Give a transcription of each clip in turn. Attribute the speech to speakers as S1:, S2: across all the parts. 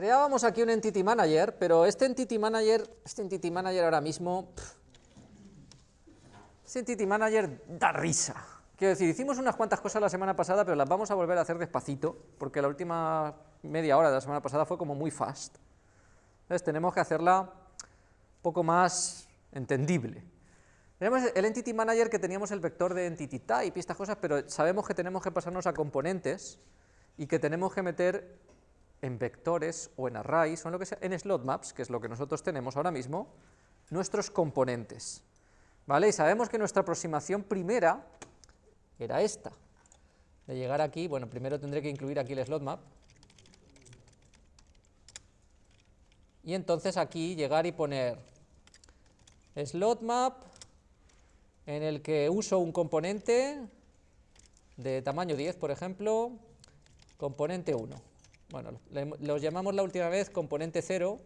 S1: creábamos aquí un Entity Manager, pero este Entity Manager, este Entity Manager ahora mismo, este Entity Manager da risa. Quiero decir, hicimos unas cuantas cosas la semana pasada, pero las vamos a volver a hacer despacito, porque la última media hora de la semana pasada fue como muy fast. Entonces tenemos que hacerla un poco más entendible. Tenemos el Entity Manager que teníamos el vector de Entity Type y estas cosas, pero sabemos que tenemos que pasarnos a componentes y que tenemos que meter en vectores o en arrays o en lo que sea, en slot maps, que es lo que nosotros tenemos ahora mismo, nuestros componentes. ¿Vale? Y sabemos que nuestra aproximación primera era esta. De llegar aquí, bueno, primero tendré que incluir aquí el slot map. Y entonces aquí llegar y poner slot map en el que uso un componente de tamaño 10, por ejemplo, componente 1. Bueno, los llamamos la última vez componente 0.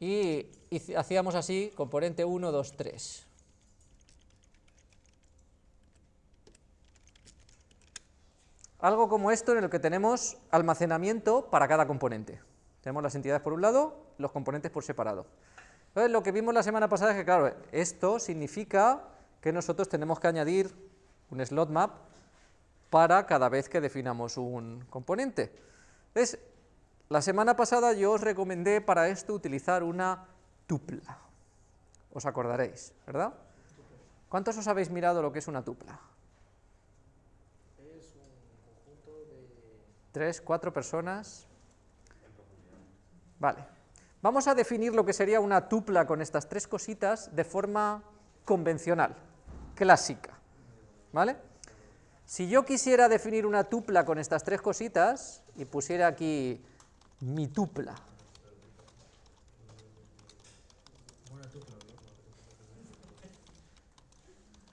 S1: Y, hacíamos así, componente 1, 2, 3. Algo como esto en el que tenemos almacenamiento para cada componente. Tenemos las entidades por un lado, los componentes por separado. Entonces, lo que vimos la semana pasada es que, claro, esto significa que nosotros tenemos que añadir un slot map para cada vez que definamos un componente. Entonces, la semana pasada yo os recomendé para esto utilizar una tupla. Os acordaréis, ¿verdad? ¿Cuántos os habéis mirado lo que es una tupla? Es un conjunto de... Tres, cuatro personas. Vale. Vamos a definir lo que sería una tupla con estas tres cositas de forma convencional clásica. ¿Vale? Si yo quisiera definir una tupla con estas tres cositas, y pusiera aquí mi tupla,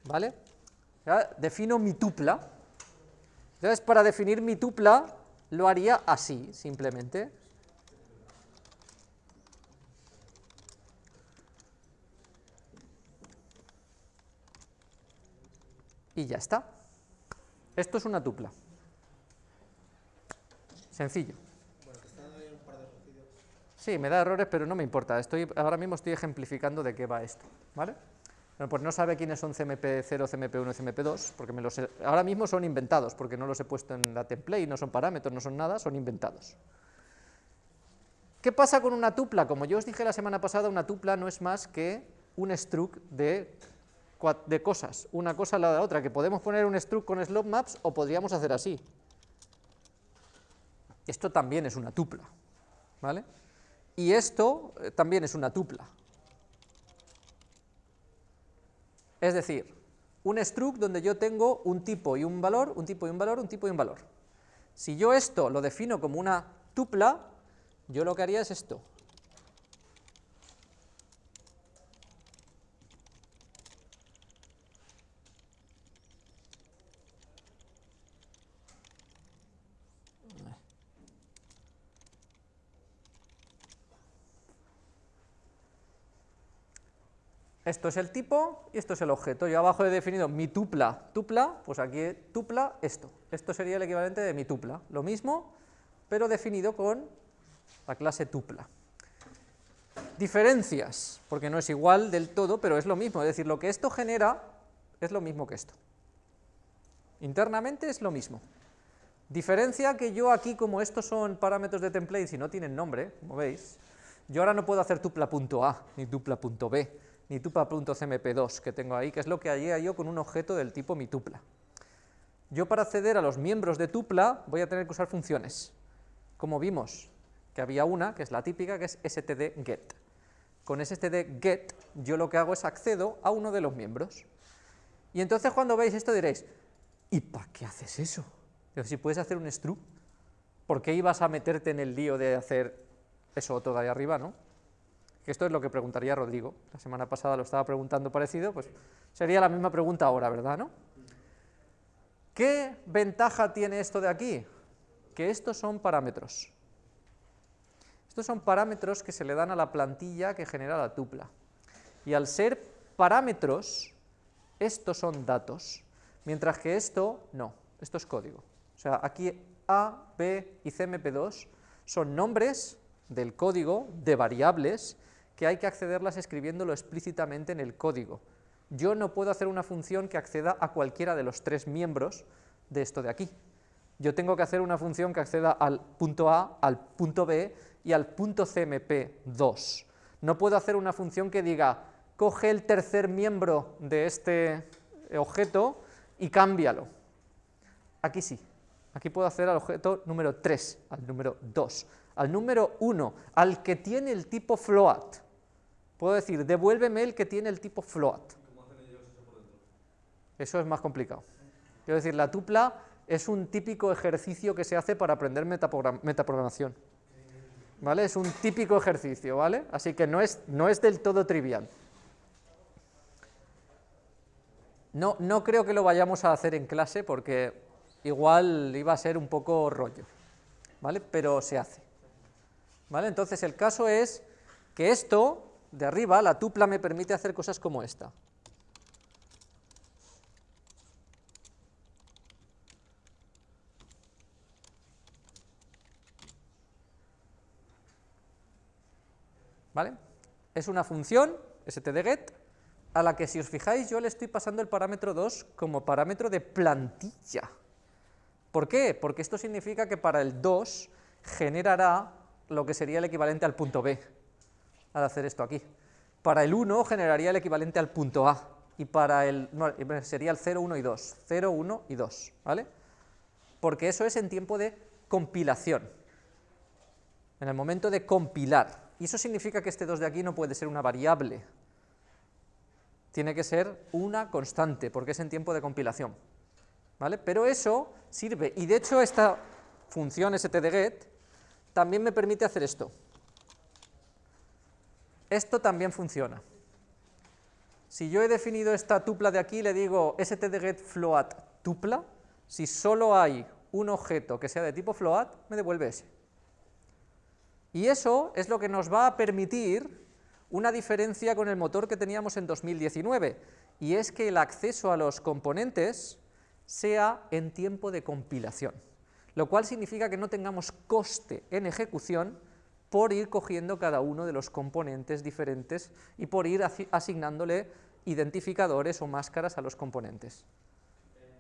S1: ¿vale? defino mi tupla, entonces para definir mi tupla lo haría así, simplemente, y ya está. Esto es una tupla. Sencillo. Sí, me da errores, pero no me importa. Estoy, ahora mismo estoy ejemplificando de qué va esto. ¿vale? pues no sabe quiénes son CMP0, CMP1 y CMP2, porque me los ahora mismo son inventados, porque no los he puesto en la template, no son parámetros, no son nada, son inventados. ¿Qué pasa con una tupla? Como yo os dije la semana pasada, una tupla no es más que un struct de de cosas, una cosa al lado de la otra, que podemos poner un struct con slot maps o podríamos hacer así. Esto también es una tupla, ¿vale? Y esto eh, también es una tupla. Es decir, un struct donde yo tengo un tipo y un valor, un tipo y un valor, un tipo y un valor. Si yo esto lo defino como una tupla, yo lo que haría es esto, Esto es el tipo y esto es el objeto. Yo abajo he definido mi tupla, tupla, pues aquí tupla esto. Esto sería el equivalente de mi tupla. Lo mismo, pero definido con la clase tupla. Diferencias, porque no es igual del todo, pero es lo mismo. Es decir, lo que esto genera es lo mismo que esto. Internamente es lo mismo. Diferencia que yo aquí, como estos son parámetros de template y no tienen nombre, como veis, yo ahora no puedo hacer tupla.a ni tupla.b, ni tupla.cmp2 que tengo ahí, que es lo que haría yo con un objeto del tipo mi tupla. Yo para acceder a los miembros de tupla voy a tener que usar funciones, como vimos que había una, que es la típica, que es stdget. Con stdget yo lo que hago es accedo a uno de los miembros. Y entonces cuando veis esto diréis, ¿y para qué haces eso? si puedes hacer un struct, ¿por qué ibas a meterte en el lío de hacer eso todo ahí arriba, no? Que esto es lo que preguntaría Rodrigo, la semana pasada lo estaba preguntando parecido, pues sería la misma pregunta ahora, ¿verdad? ¿no? ¿Qué ventaja tiene esto de aquí? Que estos son parámetros. Estos son parámetros que se le dan a la plantilla que genera la tupla. Y al ser parámetros, estos son datos. Mientras que esto, no, esto es código. O sea, aquí A, B y CMP2 son nombres del código de variables que hay que accederlas escribiéndolo explícitamente en el código. Yo no puedo hacer una función que acceda a cualquiera de los tres miembros de esto de aquí. Yo tengo que hacer una función que acceda al punto A, al punto B y al punto CMP2. No puedo hacer una función que diga, coge el tercer miembro de este objeto y cámbialo. Aquí sí, aquí puedo hacer al objeto número 3, al número 2, al número 1, al que tiene el tipo float. Puedo decir, devuélveme el que tiene el tipo float. Eso es más complicado. Quiero decir, la tupla es un típico ejercicio que se hace para aprender metaprogramación. ¿Vale? Es un típico ejercicio, ¿vale? Así que no es, no es del todo trivial. No, no creo que lo vayamos a hacer en clase porque igual iba a ser un poco rollo, ¿vale? Pero se hace. ¿Vale? Entonces el caso es que esto, de arriba, la tupla me permite hacer cosas como esta. ¿Vale? Es una función, stdget, a la que si os fijáis yo le estoy pasando el parámetro 2 como parámetro de plantilla. ¿Por qué? Porque esto significa que para el 2 generará lo que sería el equivalente al punto B, al hacer esto aquí. Para el 1 generaría el equivalente al punto A, y para el, sería el 0, 1 y 2, 0, 1 y 2, ¿vale? Porque eso es en tiempo de compilación, en el momento de compilar, y eso significa que este 2 de aquí no puede ser una variable, tiene que ser una constante, porque es en tiempo de compilación. ¿Vale? Pero eso sirve, y de hecho esta función stdget también me permite hacer esto. Esto también funciona. Si yo he definido esta tupla de aquí, le digo stdget float tupla, si solo hay un objeto que sea de tipo float, me devuelve ese. Y eso es lo que nos va a permitir una diferencia con el motor que teníamos en 2019, y es que el acceso a los componentes sea en tiempo de compilación, lo cual significa que no tengamos coste en ejecución por ir cogiendo cada uno de los componentes diferentes y por ir asignándole identificadores o máscaras a los componentes.
S2: Eh,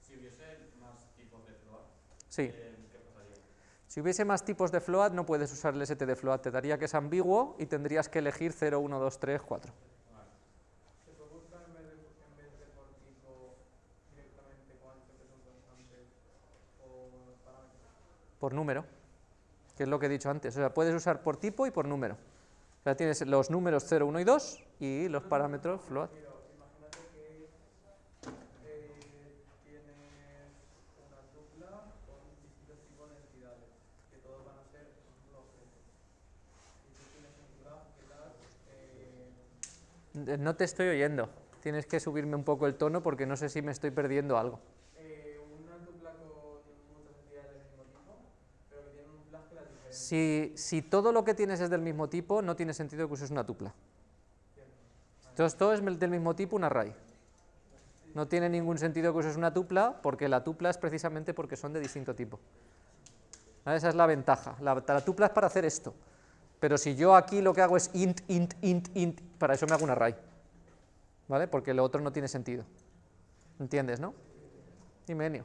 S2: si hubiese más tipos de
S1: sí. Eh, si hubiese más tipos de float, no puedes usar el st de float, te daría que es ambiguo y tendrías que elegir 0, 1, 2, 3, 4.
S3: ¿Se puede buscar en vez de, en vez de por tipo directamente cuántos que son constantes o parámetros?
S1: Por número, que es lo que he dicho antes. O sea, puedes usar por tipo y por número. O sea, tienes los números 0, 1 y 2 y los parámetros float. No te estoy oyendo. Tienes que subirme un poco el tono porque no sé si me estoy perdiendo algo.
S3: Eh, una tupla con muchas entidades del mismo tipo, pero que tienen un flag que las diferencia.
S1: Si, todo lo que tienes es del mismo tipo, no tiene sentido que uses una tupla. Entonces todo es del mismo tipo, un array. No tiene ningún sentido que uses una tupla, porque la tupla es precisamente porque son de distinto tipo. Esa es la ventaja. La, la tupla es para hacer esto. Pero si yo aquí lo que hago es int, int, int, int, para eso me hago un array. ¿Vale? Porque lo otro no tiene sentido. ¿Entiendes, no? Dime, Enio.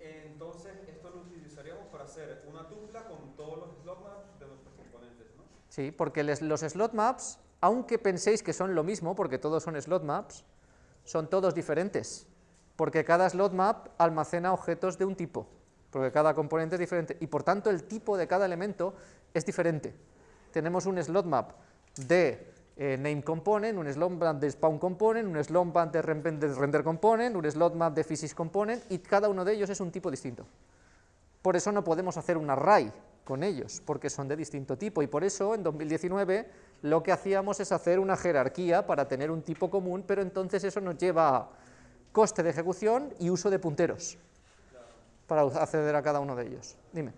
S4: Entonces, esto lo utilizaríamos para hacer una tupla con todos los slot maps de nuestros componentes, ¿no?
S1: Sí, porque los slot maps, aunque penséis que son lo mismo, porque todos son slot maps, son todos diferentes. Porque cada slot map almacena objetos de un tipo, porque cada componente es diferente, y por tanto el tipo de cada elemento es diferente tenemos un slot map de eh, name component, un slot map de spawn component, un slot map de render component, un slot map de physics component, y cada uno de ellos es un tipo distinto. Por eso no podemos hacer un array ellos, porque son de distinto tipo, y por eso en 2019 lo que hacíamos es hacer una jerarquía para tener un tipo común, pero entonces eso nos lleva a coste de ejecución y uso de punteros para acceder a cada uno de ellos. Dime.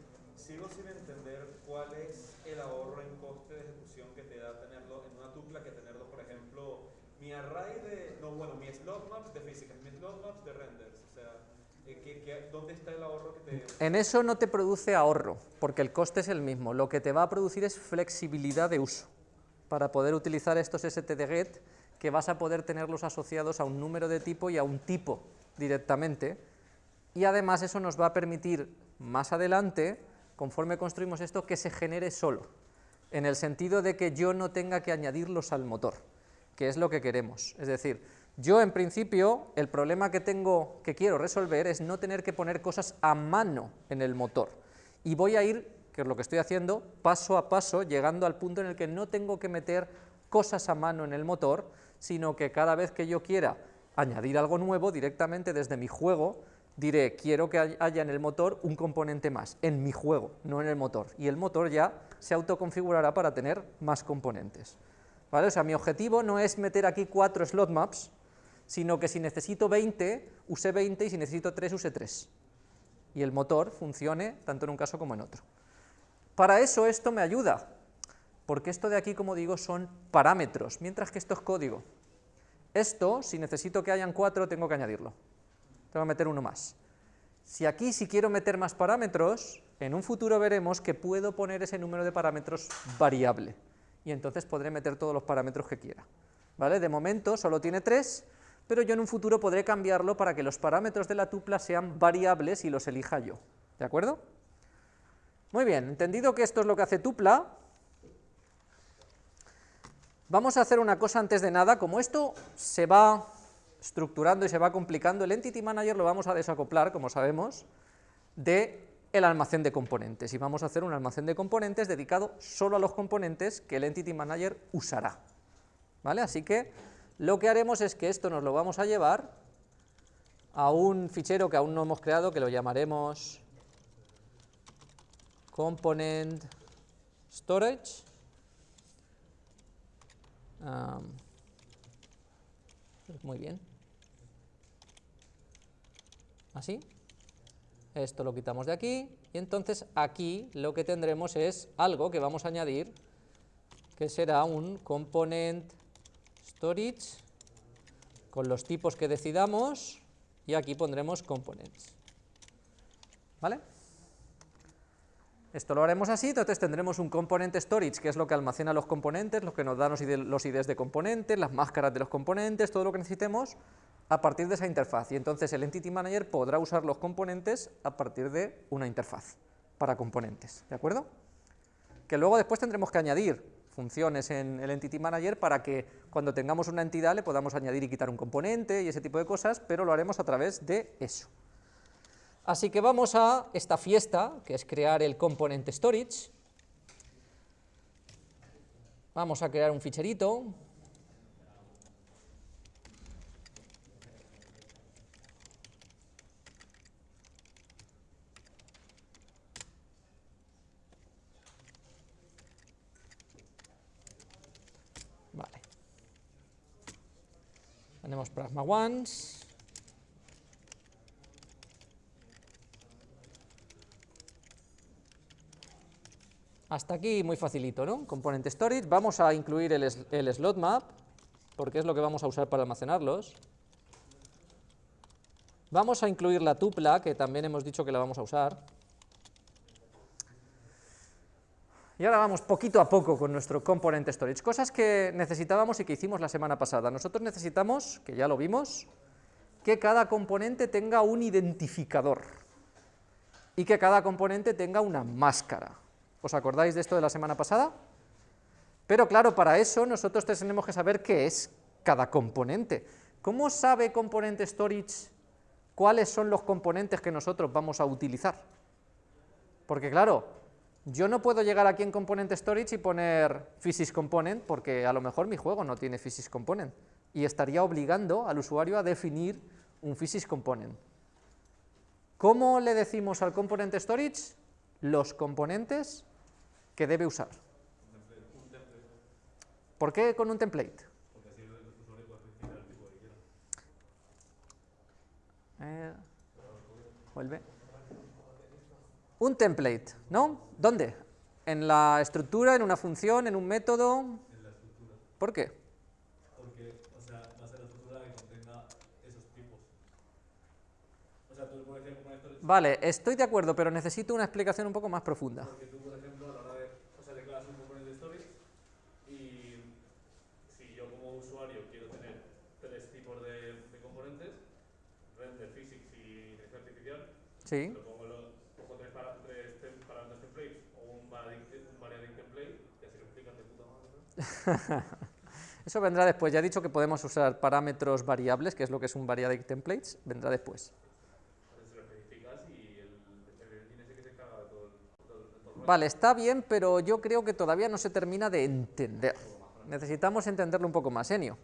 S4: mi array de, no, bueno, mi slot maps de físicas, mi slot maps de renders, o sea, eh, ¿qué- qué- ¿dónde está el ahorro que te...
S1: En eso no te produce ahorro, porque el coste es el mismo. Lo que te va a producir es flexibilidad de uso, para poder utilizar estos stdget, que vas a poder tenerlos asociados a un número de tipo y a un tipo directamente, y además eso nos va a permitir más adelante, conforme construimos esto, que se genere solo, en el sentido de que yo no tenga que añadirlos al motor, que es lo que queremos. Es decir, yo en principio el problema que tengo, que quiero resolver es no tener que poner cosas a mano en el motor, y voy a ir, que es lo que estoy haciendo, paso a paso, llegando al punto en el que no tengo que meter cosas a mano en el motor, sino que cada vez que yo quiera añadir algo nuevo, directamente desde mi juego, diré, quiero que hay- haya en el motor un componente más, en mi juego, no en el motor, y el motor ya se autoconfigurará para tener más componentes. ¿Vale? O sea, mi objetivo no es meter aquí cuatro slot maps, sino que si necesito 20, use 20, y si necesito 3, use 3. Y el motor funcione tanto en un caso como en otro. Para eso esto me ayuda, porque esto de aquí, como digo, son parámetros, mientras que esto es código. Esto, si necesito que hayan cuatro, tengo que añadirlo. Tengo que meter uno más. Si aquí, si quiero meter más parámetros, en un futuro veremos que puedo poner ese número de parámetros variable, y entonces podré meter todos los parámetros que quiera. ¿Vale? De momento solo tiene tres, pero yo en un futuro podré cambiarlo para que los parámetros de la tupla sean variables y los elija yo. ¿De acuerdo? Muy bien, entendido que esto es lo que hace tupla, vamos a hacer una cosa antes de nada, como esto se va estructurando y se va complicando, el Entity Manager lo vamos a desacoplar, como sabemos, de el almacén de componentes, y vamos a hacer un almacén de componentes dedicado solo a los componentes que el Entity Manager usará. ¿Vale? Así que lo que haremos es que esto nos lo vamos a llevar a un fichero que aún no hemos creado, que lo llamaremos component storage. Muy bien. Así. Esto lo quitamos de aquí y entonces aquí lo que tendremos es algo que vamos a añadir que será un component storage con los tipos que decidamos y aquí pondremos components. ¿Vale? Esto lo haremos así, entonces tendremos un component storage, que es lo que almacena los componentes, lo que nos da los los IDs de componentes, las máscaras de los componentes, todo lo que necesitemos a partir de esa interfaz. Y entonces el Entity Manager podrá usar los componentes a partir de una interfaz para componentes, ¿de acuerdo? Que luego después tendremos que añadir funciones en el Entity Manager para que cuando tengamos una entidad le podamos añadir y quitar un componente y ese tipo de cosas, pero lo haremos a través de eso. Así que vamos a esta fiesta, que es crear el component storage. Vamos a crear un ficherito. Vale. Ones. Hasta aquí muy facilito, ¿no? Component storage, vamos a incluir el, el slot map, porque es lo que vamos a usar para almacenarlos. Vamos a incluir la tupla, que también hemos dicho que la vamos a usar. Y ahora vamos poquito a poco con nuestro component storage, cosas que necesitábamos y que hicimos la semana pasada. Nosotros necesitamos, que ya lo vimos, que cada componente tenga un identificador y que cada componente tenga una máscara. ¿Os acordáis de esto de la semana pasada? Pero claro, para eso nosotros tenemos que saber qué es cada componente. ¿Cómo sabe Component Storage cuáles son los componentes que nosotros vamos a utilizar? Porque claro, yo no puedo llegar aquí en Component Storage y poner Physics Component porque a lo mejor mi juego no tiene Physics Component y estaría obligando al usuario a definir un Physics Component. ¿Cómo le decimos al Component Storage los componentes que debe usar? ¿Por qué con un template? Eh, vuelve. Un template, ¿no? ¿Dónde? ¿En la estructura, en una función, en un método? En la estructura. ¿Por qué?
S5: Porque, o sea,
S4: va a ser la estructura que contenga esos tipos. O sea, tú, por ejemplo, con esto...
S1: Vale, estoy de acuerdo, pero necesito una explicación un poco más profunda.
S2: Porque tú, por ejemplo, a la hora de... O sea, declaras un componente de stories y si yo como usuario quiero tener tres tipos de, de componentes, render, physics y inteligencia artificial...
S1: Sí. Eso vendrá después. Ya he dicho que podemos usar parámetros variables, que es lo que es un variadic templates, vendrá después. Vale, está bien, pero yo creo que todavía no se termina de entender. Necesitamos entenderlo un poco más, Enio.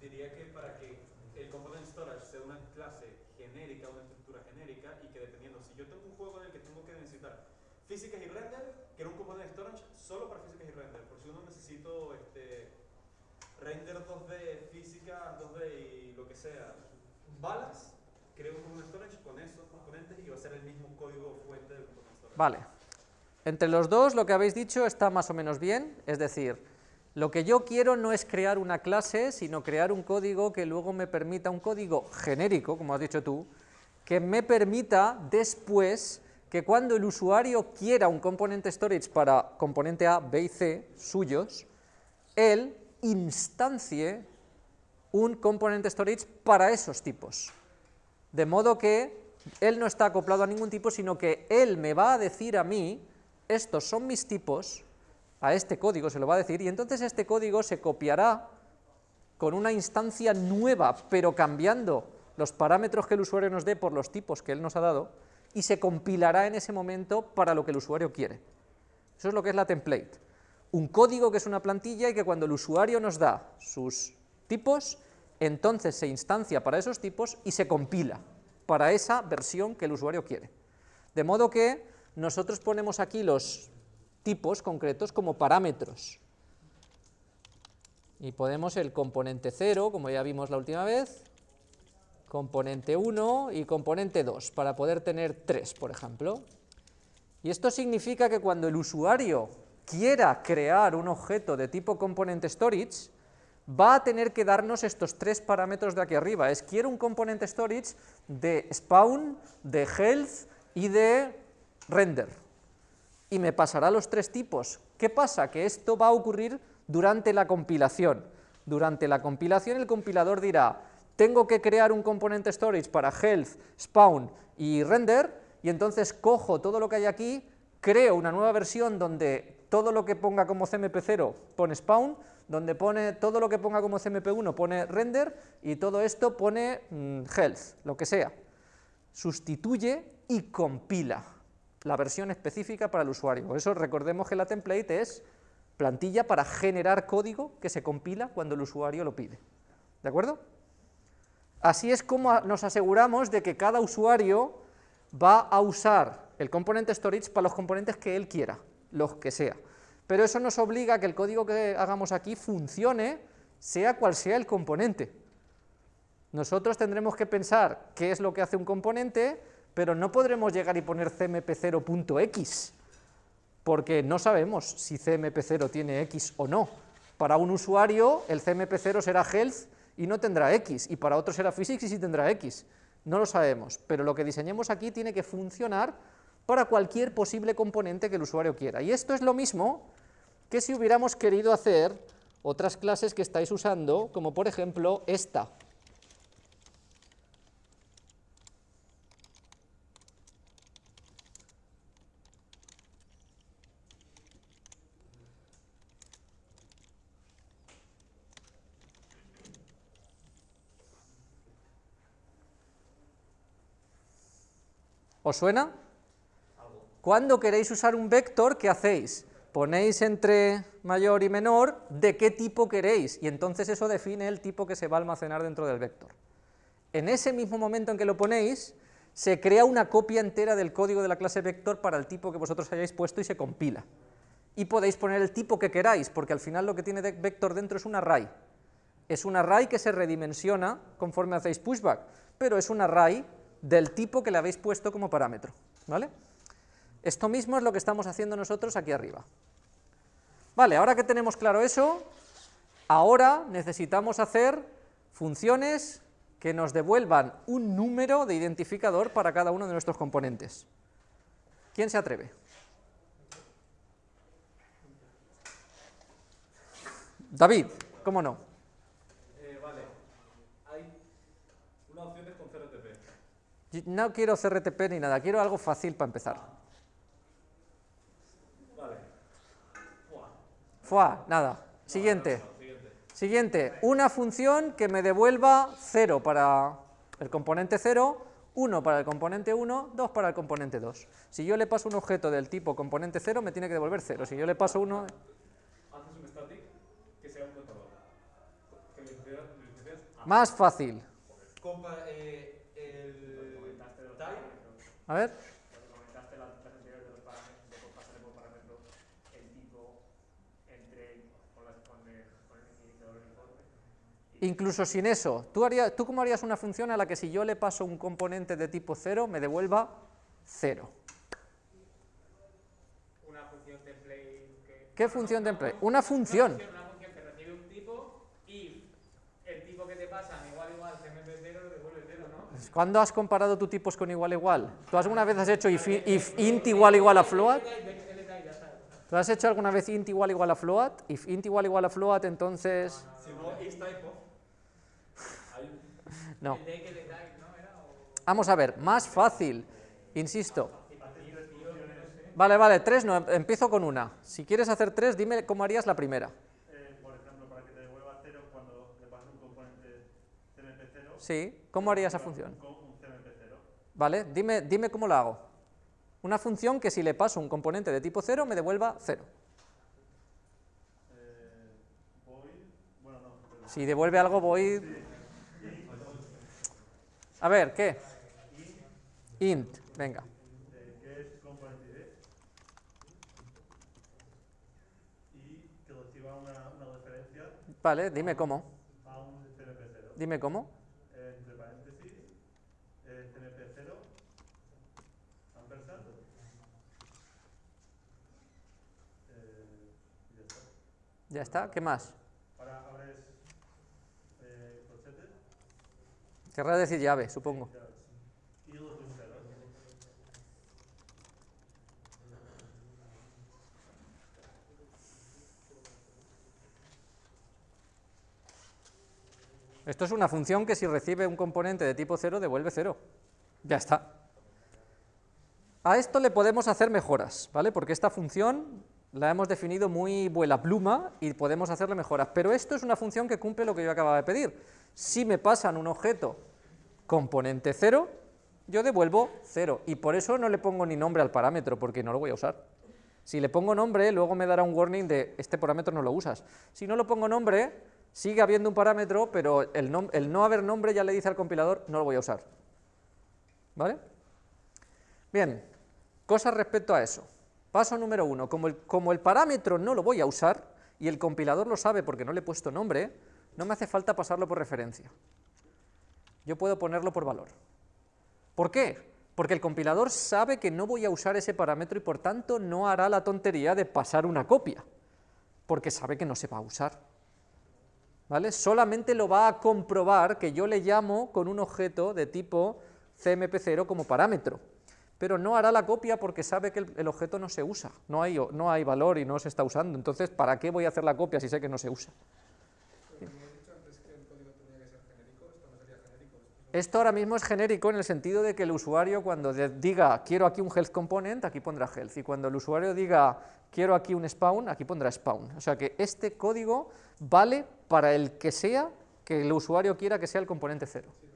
S4: Diría que para que el component storage sea una clase genérica, una estructura genérica, y que dependiendo, si yo tengo un juego en el que tengo que necesitar físicas y render, quiero un component storage solo para físicas y render, por si uno necesito este, render 2D, física 2D y lo que sea, balas, creo un component storage con esos componentes y va a ser el mismo código fuente del component storage.
S1: Vale. Entre los dos lo que habéis dicho está más o menos bien, es decir, lo que yo quiero no es crear una clase, sino crear un código que luego me permita, un código genérico, como has dicho tú, que me permita después que cuando el usuario quiera un componente storage para componente A, B y C suyos, él instancie un componente storage para esos tipos. De modo que él no está acoplado a ningún tipo, sino que él me va a decir a mí, estos son mis tipos, a este código se lo va a decir, y entonces este código se copiará con una instancia nueva, pero cambiando los parámetros que el usuario nos dé por los tipos que él nos ha dado, y se compilará en ese momento para lo que el usuario quiere. Eso es lo que es la template. Un código que es una plantilla y que cuando el usuario nos da sus tipos, entonces se instancia para esos tipos y se compila para esa versión que el usuario quiere. De modo que nosotros ponemos aquí los tipos concretos como parámetros. Y ponemos el componente 0, como ya vimos la última vez, componente 1 y componente 2, para poder tener 3, por ejemplo. Y esto significa que cuando el usuario quiera crear un objeto de tipo componente storage, va a tener que darnos estos tres parámetros de aquí arriba. Es quiero un componente storage de spawn, de health y de render. Y me pasará los tres tipos. ¿Qué pasa? Que esto va a ocurrir durante la compilación. Durante la compilación el compilador dirá, tengo que crear un componente storage para health, spawn y render, y entonces cojo todo lo que hay aquí, creo una nueva versión donde todo lo que ponga como CMP0 pone spawn, donde pone todo lo que ponga como CMP1 pone render, y todo esto pone mm, health, lo que sea. Sustituye y compila la versión específica para el usuario. Por eso recordemos que la template es plantilla para generar código que se compila cuando el usuario lo pide. ¿De acuerdo? Así es como nos aseguramos de que cada usuario va a usar el componente storage para los componentes que él quiera, los que sea. Pero eso nos obliga a que el código que hagamos aquí funcione, sea cual sea el componente. Nosotros tendremos que pensar qué es lo que hace un componente, pero no podremos llegar y poner cmp0.x, porque no sabemos si cmp0 tiene x o no. Para un usuario el cmp0 será health y no tendrá x, y para otro será physics y sí tendrá x. No lo sabemos, pero lo que diseñemos aquí tiene que funcionar para cualquier posible componente que el usuario quiera. Y esto es lo mismo que si hubiéramos querido hacer otras clases que estáis usando, como por ejemplo esta. ¿Os suena? Cuando queréis usar un vector, ¿qué hacéis? Ponéis entre mayor y menor de qué tipo queréis, y entonces eso define el tipo que se va a almacenar dentro del vector. En ese mismo momento en que lo ponéis, se crea una copia entera del código de la clase vector para el tipo que vosotros hayáis puesto y se compila. Y podéis poner el tipo que queráis, porque al final lo que tiene vector dentro es un array. Es un array que se redimensiona conforme hacéis pushback, pero es un array del tipo que le habéis puesto como parámetro. ¿vale? Esto mismo es lo que estamos haciendo nosotros aquí arriba. Vale, ahora que tenemos claro eso, ahora necesitamos hacer funciones que nos devuelvan un número de identificador para cada uno de nuestros componentes. ¿Quién se atreve? David, ¿cómo no?
S2: Eh, vale. Hay una opción es con CRTP.
S1: No quiero CRTP ni nada, quiero algo fácil para empezar.
S2: Vale. Buah.
S1: Fua, nada. Siguiente.
S2: Siguiente.
S1: Una función que me devuelva 0 para el componente 0, 1 para el componente 1, 2 para el componente 2. Si yo le paso un objeto del tipo componente 0, me tiene que devolver 0. Si yo le paso uno...
S2: Haces un static que sea un a-
S1: Más fácil.
S4: Compa, eh, el
S1: A ver,
S3: Cuando comentaste las las anteriores de los parámetros, de pasar por parámetro el tipo entre con, las, con, el, con el iniciador del informe.
S1: Incluso sin eso, ¿tú, harías, ¿tú cómo harías una función a la que si yo le paso un componente de tipo 0, me devuelva 0?
S3: Una función template que.
S1: ¿Qué función template? Una función.
S3: Una función que recibe un tipo y el tipo que te pasan igual igual CMP0 devuelve 0, ¿no?
S1: ¿Cuándo has comparado tu tipos con igual igual? ¿Tú alguna vez has hecho if, if int igual igual a float? ¿Tú has hecho alguna vez int igual igual a float? If int igual igual a float, entonces...
S4: si no, is type of.
S2: Hay
S1: No. Vamos a ver, más fácil, insisto. Vale, vale, tres no, empiezo con una. Si quieres hacer tres, dime cómo harías la primera.
S5: Por ejemplo, para que te devuelva cero cuando le pasas un componente CMP0
S1: Sí, ¿cómo haría esa función?
S5: con un CMP0.
S1: Vale, dime, dime cómo la hago. Una función que si le paso un componente de tipo 0 me devuelva 0.
S5: Eh, void, bueno, no, perdón.
S1: Si devuelve algo voy... A ver, ¿qué? Int, venga.
S5: Eh, que es componente ID y que reciba una, una referencia
S1: Vale, dime cómo.
S5: a un CMP0.
S1: Dime cómo.
S5: Entre paréntesis, eh, CMP0, ampersand. Eh, y ya está.
S1: Ya está, ¿qué más?
S5: Ahora abres eh, corchetes
S1: Querrá decir llave, supongo. Esto es una función que si recibe un componente de tipo 0 devuelve 0. Ya está. A esto le podemos hacer mejoras, ¿vale? Porque esta función la hemos definido muy vuela pluma y podemos hacerle mejoras. Pero esto es una función que cumple lo que yo acababa de pedir. Si me pasan un objeto componente 0, yo devuelvo 0. Y por eso no le pongo ni nombre al parámetro, porque no lo voy a usar. Si le pongo nombre, luego me dará un warning de este parámetro no lo usas. Si no lo pongo nombre, sigue habiendo un parámetro, pero el, el no haber nombre ya le dice al compilador, no lo voy a usar. ¿Vale? Bien, cosas respecto a eso. Paso número uno, como el, como el parámetro no lo voy a usar, y el compilador lo sabe porque no le he puesto nombre, no me hace falta pasarlo por referencia. Yo puedo ponerlo por valor. ¿Por qué? Porque el compilador sabe que no voy a usar ese parámetro y por tanto no hará la tontería de pasar una copia, porque sabe que no se va a usar. ¿Vale? Solamente lo va a comprobar que yo le llamo con un objeto de tipo CMP0 como parámetro, pero no hará la copia porque sabe que el, el objeto no se usa, no hay, no hay valor y no se está usando, entonces ¿para qué voy a hacer la copia si sé que no se usa? Esto ahora mismo es genérico en el sentido de que el usuario cuando diga quiero aquí un health component, aquí pondrá health, y cuando el usuario diga quiero aquí un spawn, aquí pondrá spawn. O sea que este código vale para el que sea que el usuario quiera que sea el componente cero. Sí,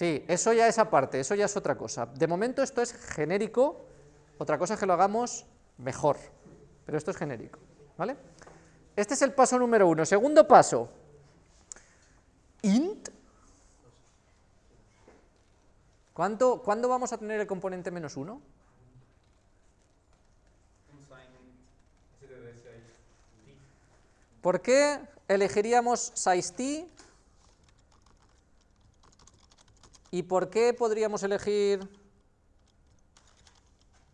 S1: eso ya es aparte, eso ya es otra cosa. De momento esto es genérico, otra cosa es que lo hagamos mejor, pero esto es genérico, ¿vale? Este es el paso número uno. Segundo paso, int. ¿Cuánto, ¿Cuándo vamos a tener el componente menos uno? ¿Por qué elegiríamos size ¿Y por qué podríamos elegir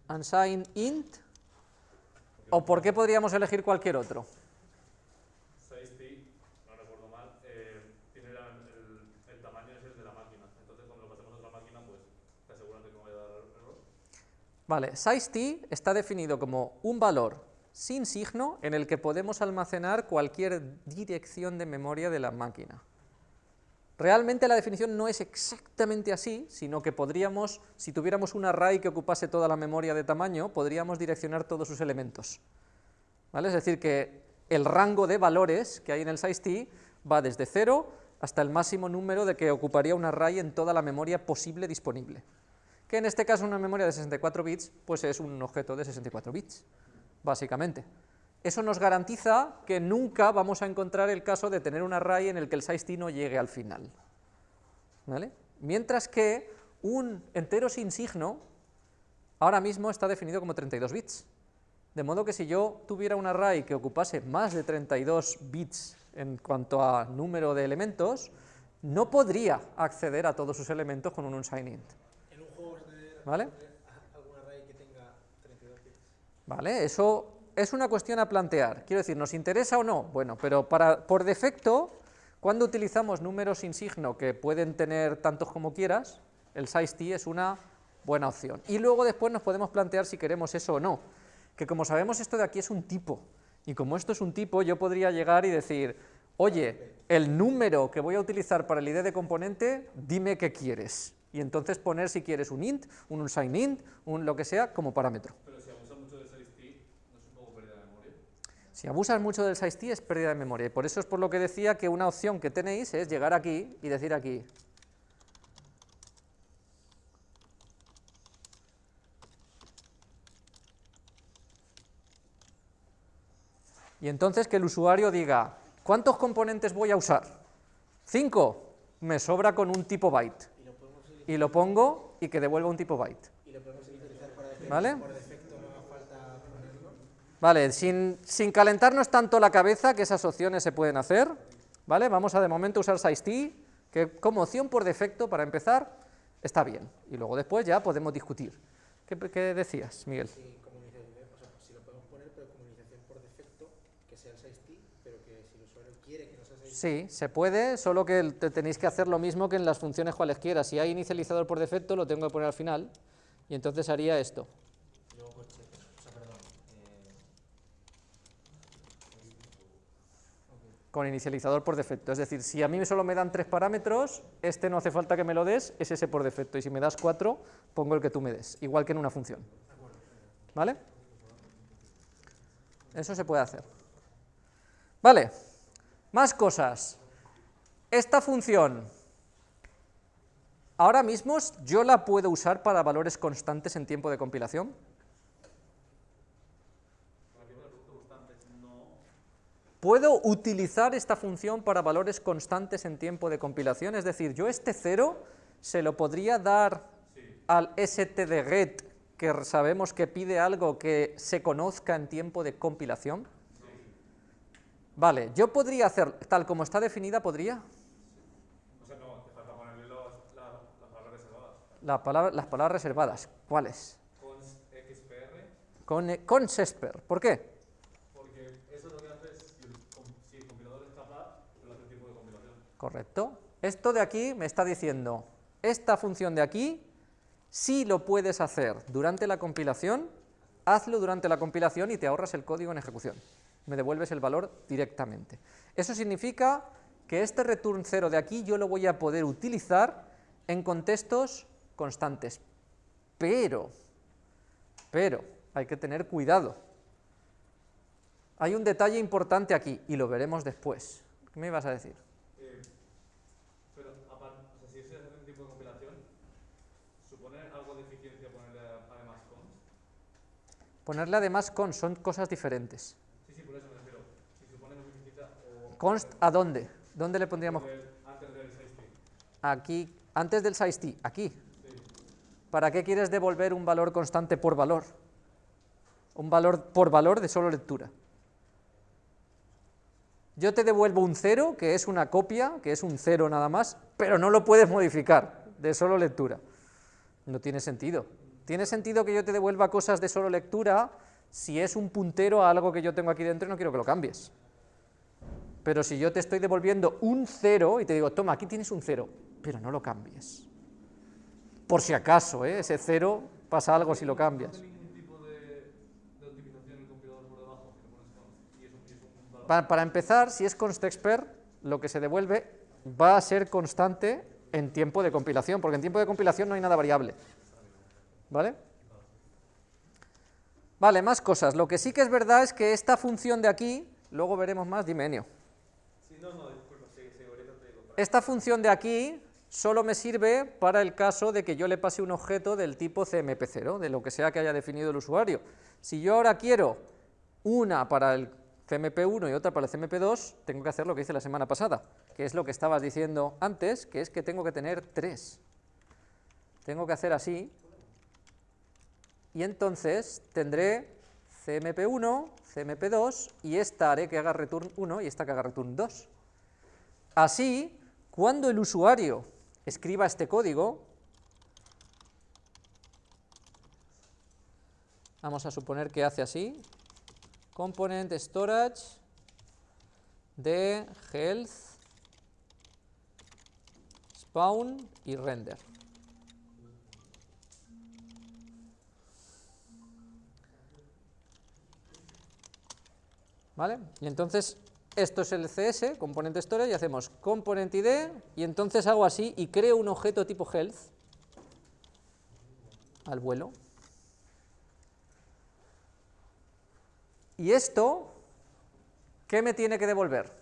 S1: unsigned int? ¿O por qué podríamos elegir cualquier otro?
S2: 6t,
S1: Vale, sizeT está definido como un valor sin signo en el que podemos almacenar cualquier dirección de memoria de la máquina. Realmente la definición no es exactamente así, sino que podríamos, si tuviéramos un array que ocupase toda la memoria de tamaño, podríamos direccionar todos sus elementos. ¿Vale? Es decir, que el rango de valores que hay en el size_t va desde 0 hasta el máximo número de que ocuparía un array en toda la memoria posible disponible. Que en este caso una memoria de 64 bits, pues es un objeto de 64 bits, básicamente. Eso nos garantiza que nunca vamos a encontrar el caso de tener un array en el que el size_t no llegue al final. ¿Vale? Mientras que un entero sin signo ahora mismo está definido como 32 bits. De modo que si yo tuviera un array que ocupase más de 32 bits en cuanto a número de elementos, no podría acceder a todos sus elementos con un unsigned.
S6: En un juego vas a tener
S1: ¿Vale?
S6: algún array que tenga 32 bits.
S1: ¿Vale? Eso es una cuestión a plantear. Quiero decir, ¿nos interesa o no? Bueno, pero para, por defecto, cuando utilizamos números sin signo que pueden tener tantos como quieras, el size_t es una buena opción. Y luego después nos podemos plantear si queremos eso o no. Que como sabemos esto de aquí es un tipo, y como esto es un tipo, yo podría llegar y decir, oye, el número que voy a utilizar para el ID de componente, dime qué quieres. Y entonces poner si quieres un int, un unsigned int, un lo que sea, como parámetro.
S2: Pero si abusa mucho del size_t, ¿no es un poco pérdida de memoria?
S1: Si abusas mucho del size_t es pérdida de memoria, y por eso es por lo que decía que una opción que tenéis es llegar aquí y decir aquí, y entonces que el usuario diga, ¿cuántos componentes voy a usar? ¿Cinco? Me sobra con un tipo byte,
S6: Y lo
S1: pongo y que devuelva un tipo byte.
S6: y lo podemos utilizar para defecto.
S1: ¿Vale?
S6: Por defecto no haga falta ponerlo.
S1: Vale, sin, sin calentarnos tanto la cabeza, que esas opciones se pueden hacer, ¿vale? Vamos a de momento usar size_t, que como opción por defecto, para empezar, está bien. Y luego después ya podemos discutir. ¿Qué, qué decías, Miguel?
S6: Comunicación, o sea, si lo podemos poner, pero comunicación por defecto, que sea el size_t, pero que si el usuario quiere que no sea size_t,
S1: Sí, se puede, solo que tenéis que hacer lo mismo que en las funciones cualesquiera. Si hay inicializador por defecto, lo tengo que poner al final, y entonces haría esto.
S6: y luego coche, o sea, perdón. eh,
S1: con inicializador por defecto. Es decir, si a mí solo me dan tres parámetros, este no hace falta que me lo des, es ese por defecto. Y si me das cuatro, pongo el que tú me des, igual que en una función. ¿Vale? Eso se puede hacer. Vale, más cosas. Esta función, ahora mismo yo la puedo usar para valores constantes en tiempo de compilación. ¿Puedo utilizar esta función para valores constantes en tiempo de compilación? Es decir, yo este 0 se lo podría dar al stdget, que sabemos que pide algo que se conozca en tiempo de compilación. Vale, yo podría hacer, tal como está definida, ¿podría?
S2: O sea, no, te falta ponerle los, la- las palabras reservadas.
S1: La palabra- las palabras reservadas, ¿cuáles?
S2: Cons XPR,
S1: Con, eh, con ¿por qué?
S2: porque eso lo que hace es, si el, com- si el compilador es capaz, lo hace el tiempo de compilación.
S1: Correcto. Esto de aquí me está diciendo, esta función de aquí, si lo puedes hacer durante la compilación, hazlo durante la compilación y te ahorras el código en ejecución. Me devuelves el valor directamente. Eso significa que este return 0 de aquí yo lo voy a poder utilizar en contextos constantes. Pero, pero, hay que tener cuidado. Hay un detalle importante aquí y lo veremos después. ¿Qué me ibas a decir?
S2: Eh, pero, aparte, o sea, si eso es hacer un tipo de compilación, ¿supone algo de eficiencia ponerle a- además cons?
S1: Ponerle además con son cosas diferentes.
S2: Sí, sí, por eso me refiero. Si supone más eficiencia o...
S1: Const a dónde? ¿Dónde le pondríamos?
S2: antes del 6
S1: Aquí, antes del size_t, aquí.
S2: Sí.
S1: ¿Para qué quieres devolver un valor constante por valor? Un valor por valor de solo lectura. Yo te devuelvo un 0, que es una copia, que es un 0 nada más, pero no lo puedes modificar, de solo lectura. No tiene sentido. Tiene sentido que yo te devuelva cosas de solo lectura si es un puntero a algo que yo tengo aquí dentro y no quiero que lo cambies. Pero si yo te estoy devolviendo un 0 y te digo, toma, aquí tienes un 0, pero no lo cambies. Por si acaso, ¿eh? ese 0 pasa algo si lo cambias.
S2: ¿No hace ningún tipo de, de optimización el compilador por debajo? Que le pones const y es un, y es un valor.
S1: Pa- para empezar, si es constexpr, lo que se devuelve va a ser constante en tiempo de compilación, porque en tiempo de compilación no hay nada variable. ¿Vale? Vale, más cosas. Lo que sí que es verdad es que esta función de aquí, luego veremos más, dime Enio.
S4: Sí, no, no, disculpa, sí, sí, ahorita te digo. para-
S1: Esta función de aquí solo me sirve para el caso de que yo le pase un objeto del tipo CMP0, de lo que sea que haya definido el usuario. Si yo ahora quiero una para el CMP1 y otra para el CMP2, tengo que hacer lo que hice la semana pasada, que es lo que estabas diciendo antes, que es que tengo que tener tres. Tengo que hacer así, y entonces tendré CMP1, CMP2, y esta haré que haga return 1 y esta que haga return 2. Así, cuando el usuario escriba este código, vamos a suponer que hace así, component storage de health, spawn y render. ¿Vale? Y entonces esto es el CS, componente storage, y hacemos component ID, y entonces hago así y creo un objeto tipo health al vuelo. Y esto, ¿qué me tiene que devolver?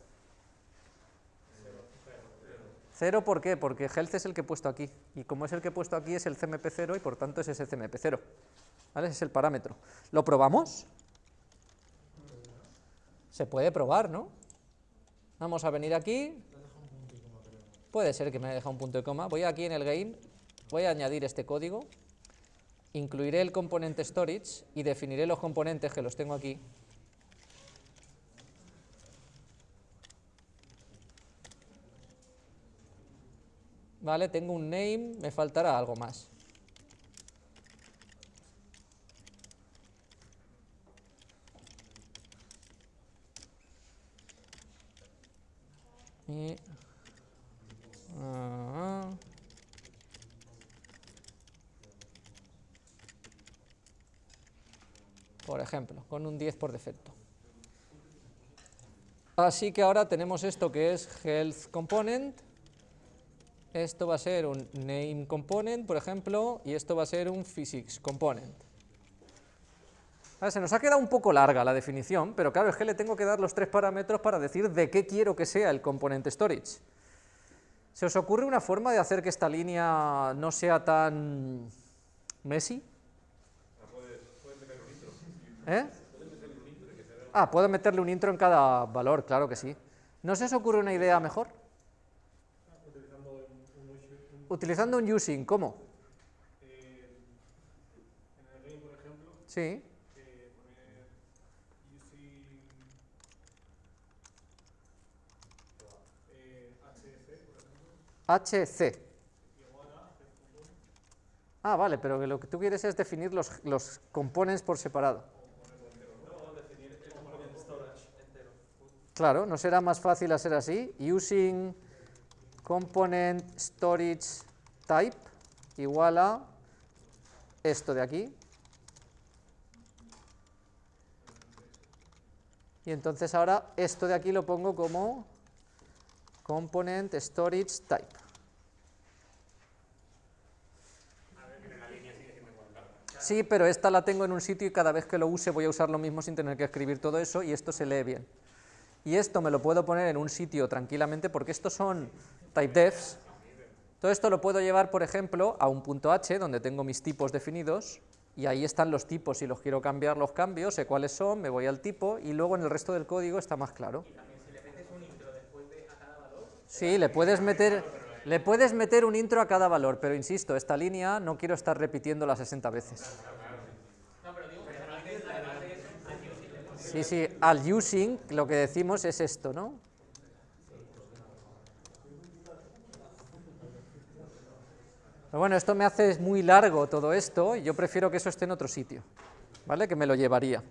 S1: Cero, ¿por qué? Porque health es el que he puesto aquí, y como es el que he puesto aquí es el CMP0 y por tanto es ese CMP0. ¿Vale? Ese es el parámetro. ¿Lo probamos? Se puede probar, ¿no? Vamos a venir aquí. Puede ser que me haya dejado un punto y coma. Voy aquí en el game, voy a añadir este código, incluiré el componente storage y definiré los componentes que los tengo aquí. Vale, tengo un name, me faltará algo más. Ah, por ejemplo, con un 10 por defecto. Así que ahora tenemos esto que es health component, esto va a ser un name component, por ejemplo, y esto va a ser un physics component. Vale, se nos ha quedado un poco larga la definición, pero claro, es que le tengo que dar los tres parámetros para decir de qué quiero que sea el componente storage. ¿Se os ocurre una forma de hacer que esta línea no sea tan messy? ¿Eh? Ah, puedo meterle un intro en cada valor, claro que sí. ¿No se os ocurre una idea mejor? Utilizando un using, ¿cómo?
S3: Eh, en el game, por ejemplo,
S1: Sí,
S3: eh, poner using eh, HC, por ejemplo,
S1: HC. Ah, vale, pero lo que tú quieres es definir los, los components por separado. Claro, ¿no será más fácil hacer así? Using component storage type igual a esto de aquí. Y entonces ahora esto de aquí lo pongo como component storage type. Sí, pero esta la tengo en un sitio y cada vez que lo use voy a usar lo mismo sin tener que escribir todo eso y esto se lee bien. Y esto me lo puedo poner en un sitio tranquilamente porque estos son typedefs. Todo esto lo puedo llevar, por ejemplo, a un punto H donde tengo mis tipos definidos y ahí están los tipos. Si los quiero cambiar, los cambio, sé cuáles son, me voy al tipo y luego en el resto del código está más claro. Sí, le puedes meter, le puedes meter un intro a cada valor, pero insisto, esta línea no quiero estar repitiéndola 60 veces. Sí, sí, al using lo que decimos es esto, ¿no? Pero bueno, esto me hace muy largo todo esto y yo prefiero que eso esté en otro sitio, ¿vale? Que me lo llevaría.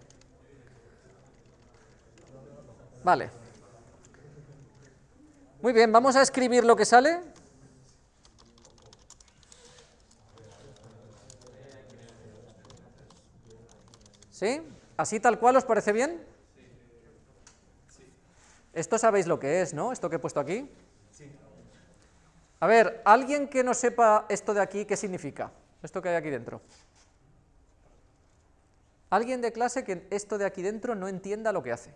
S1: Vale. Muy bien, vamos a escribir lo que sale. ¿Sí? ¿Así tal cual os parece bien? Esto sabéis lo que es, ¿no? Esto que he puesto aquí. A ver, alguien que no sepa esto de aquí, ¿qué significa? Esto que hay aquí dentro. Alguien de clase que esto de aquí dentro no entienda lo que hace.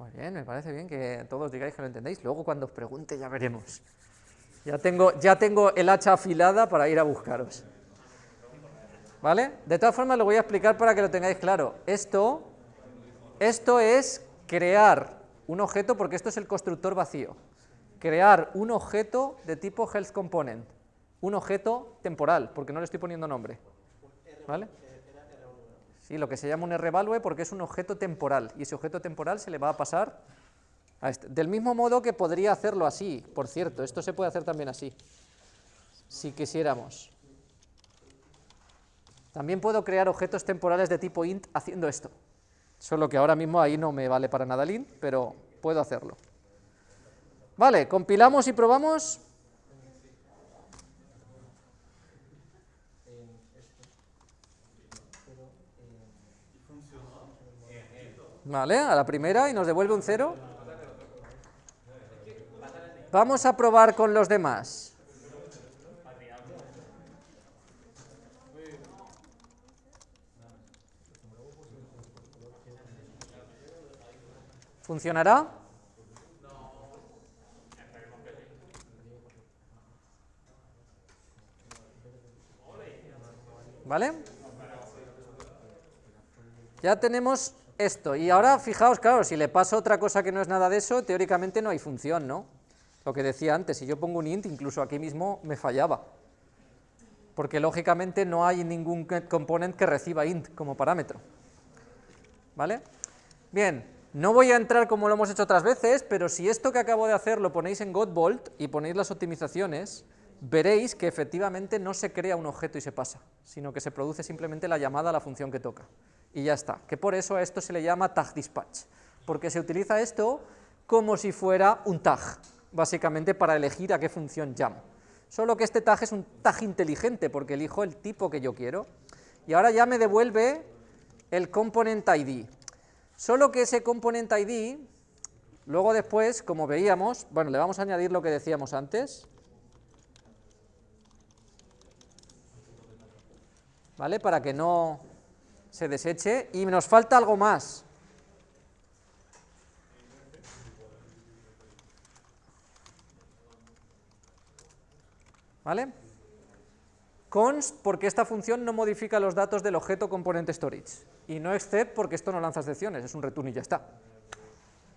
S1: Muy bien, me parece bien que todos digáis que lo entendéis. Luego cuando os pregunte ya veremos. Ya tengo, ya tengo el hacha afilada para ir a buscaros. ¿Vale? De todas formas lo voy a explicar para que lo tengáis claro. Esto, esto es crear un objeto, porque esto es el constructor vacío. Crear un objeto de tipo health component. Un objeto temporal, porque no le estoy poniendo nombre. ¿Vale? Sí, lo que se llama un revalue porque es un objeto temporal, y ese objeto temporal se le va a pasar a este. Del mismo modo que podría hacerlo así, por cierto, esto se puede hacer también así, si quisiéramos. También puedo crear objetos temporales de tipo int haciendo esto. Solo que ahora mismo ahí no me vale para nada el int, pero puedo hacerlo. Vale, compilamos y probamos. Vale, a la primera y nos devuelve un cero. Vamos a probar con los demás. ¿Funcionará? ¿Vale? Ya tenemos esto. Y ahora fijaos, claro, si le paso otra cosa que no es nada de eso, teóricamente no hay función, ¿no? Lo que decía antes, si yo pongo un int, incluso aquí mismo me fallaba. Porque lógicamente no hay ningún componente que reciba int como parámetro. ¿Vale? Bien, no voy a entrar como lo hemos hecho otras veces, pero si esto que acabo de hacer lo ponéis en Godbolt y ponéis las optimizaciones, veréis que efectivamente no se crea un objeto y se pasa, sino que se produce simplemente la llamada a la función que toca. Y ya está, que por eso a esto se le llama tag dispatch, porque se utiliza esto como si fuera un tag, básicamente para elegir a qué función llamo. Solo que este tag es un tag inteligente, porque elijo el tipo que yo quiero, y ahora ya me devuelve el component ID. Solo que ese component ID, luego después, como veíamos, bueno, le vamos a añadir lo que decíamos antes, ¿vale? Para que no se deseche, y nos falta algo más. ¿Vale? const porque esta función no modifica los datos del objeto componente storage y no except porque esto no lanza excepciones, es un return y ya está.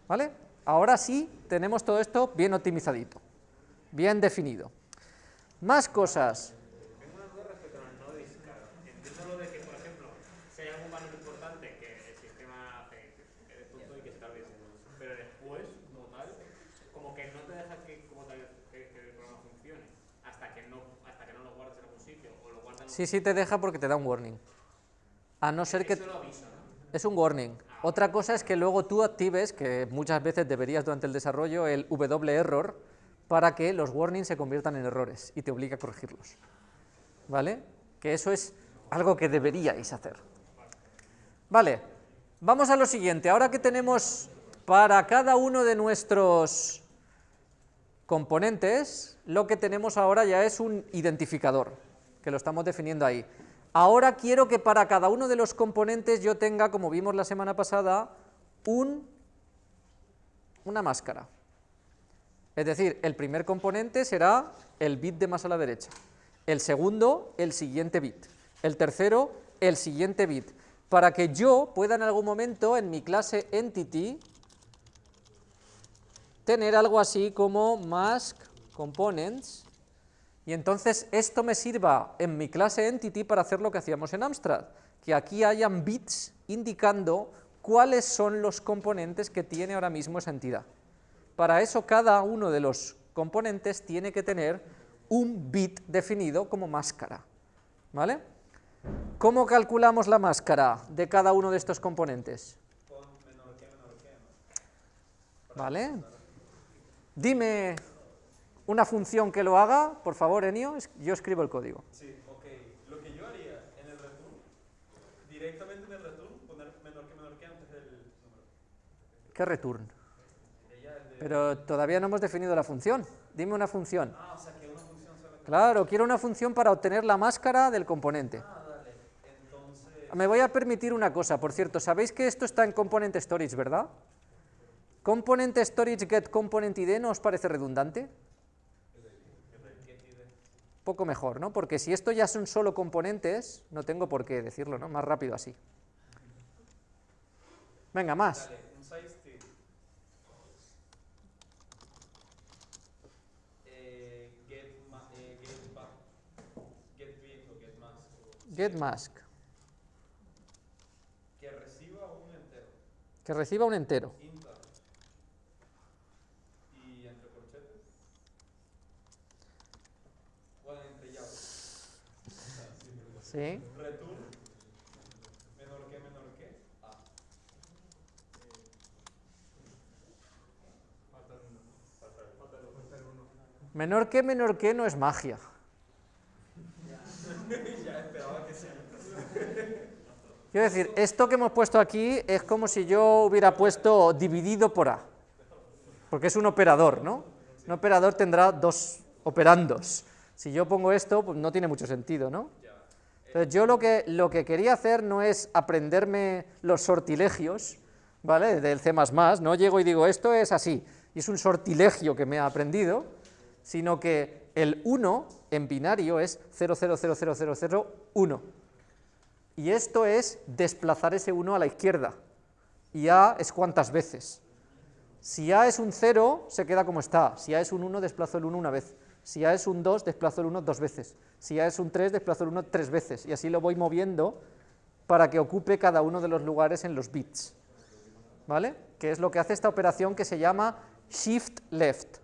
S1: ¿Vale? Ahora sí tenemos todo esto bien optimizadito, bien definido. Más cosas.
S7: Tengo una duda respecto al no discard. Entiendo lo de que, por ejemplo, si hay algún valor importante que el sistema hace que de punto y que se te olvide. Pero después, como tal, como que no te deja que, como tal, que, que el programa funcione hasta que no, hasta que no lo guardes en algún sitio o lo guardas en
S1: Sí, sí te deja porque te da un warning. A no ser que...
S7: Eso lo avisa, ¿no?
S1: Es un warning. Otra cosa es que luego tú actives, que muchas veces deberías durante el desarrollo, el W-error, para que los warnings se conviertan en errores y te obliga a corregirlos. ¿Vale? Que eso es algo que deberíais hacer. Vale, vamos a lo siguiente. Ahora que tenemos para cada uno de nuestros componentes, lo que tenemos ahora ya es un identificador, que lo estamos definiendo ahí. Ahora quiero que para cada uno de los componentes yo tenga, como vimos la semana pasada, un, una máscara. Es decir, el primer componente será el bit de más a la derecha, el segundo, el siguiente bit, el tercero, el siguiente bit, para que yo pueda en algún momento en mi clase entity tener algo así como mask components y entonces esto me sirva en mi clase entity para hacer lo que hacíamos en Amstrad, que aquí hayan bits indicando cuáles son los componentes que tiene ahora mismo esa entidad. Para eso cada uno de los componentes tiene que tener un bit definido como máscara. ¿Vale? ¿Cómo calculamos la máscara de cada uno de estos componentes? ¿Vale? Dime una función que lo haga, por favor, Enio, yo escribo el código.
S4: Sí, ok. Lo que yo haría en el directamente en el return poner menor que menor que antes del número.
S1: ¿Qué return? Pero todavía no hemos definido la función. Dime una función.
S4: Ah, o sea que una función.
S1: Claro, quiero una función para obtener la máscara del componente.
S4: Ah, dale. Entonces.
S1: Me voy a permitir una cosa, por cierto, ¿sabéis que esto está en Component Storage, verdad? Component Storage get component ID, ¿no os parece redundante? Poco mejor, ¿no? Porque si esto ya son solo componentes, no tengo por qué decirlo, ¿no? Más rápido así. Venga, más.
S4: Dale, un size T. Eh, get, ma eh, get back. Get bit o get mask. o-
S1: Get mask,
S4: Que reciba un entero.
S1: que reciba un entero.
S4: Int A. Y entre corchetes. Bueno, entre llaves. Return. Menor que menor que A.
S1: Menor que, menor que no es magia. Quiero decir, esto que hemos puesto aquí es como si yo hubiera puesto dividido por A, porque es un operador, ¿no? Un operador tendrá dos operandos. Si yo pongo esto, pues no tiene mucho sentido, ¿no? Entonces yo lo que, lo que quería hacer no es aprenderme los sortilegios, ¿vale? Del C++, no llego y digo, esto es así, y es un sortilegio que me ha aprendido, sino que el 1 en binario es 0000001. Y esto es desplazar ese 1 a la izquierda. Y A es cuántas veces. Si A es un 0, se queda como está. Si A es un 1, desplazo el 1 una vez. Si A es un 2, desplazo el 1 dos veces. Si A es un 3, desplazo el 1 tres veces. Y así lo voy moviendo para que ocupe cada uno de los lugares en los bits. ¿Vale? Que es lo que hace esta operación que se llama shift left.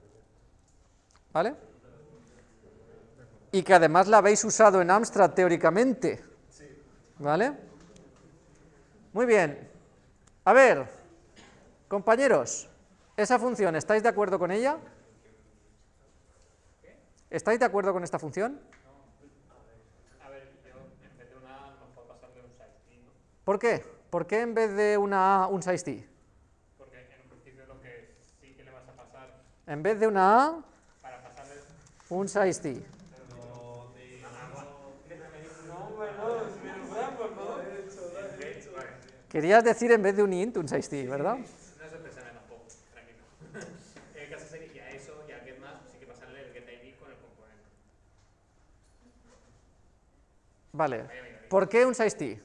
S1: ¿Vale? Y que además la habéis usado en Amstrad teóricamente. ¿Vale? Muy bien. A ver, compañeros, esa función, ¿estáis de acuerdo con ella? ¿Estáis de acuerdo con esta función? ¿Por qué? ¿Por qué en vez de una A, un 6T?
S7: Porque en un principio lo que sí que le vas a pasar
S1: En vez de una A,
S7: para pasarle.
S1: un 6T.
S7: Vale,
S1: Querías decir en vez de un int, un 6T, ¿verdad?
S7: no se pensará tampoco, tranquilo. El caso sería, y a eso, y al get más, sí que pasarle el get ID con el componente.
S1: Vale. ¿Por qué un 6T?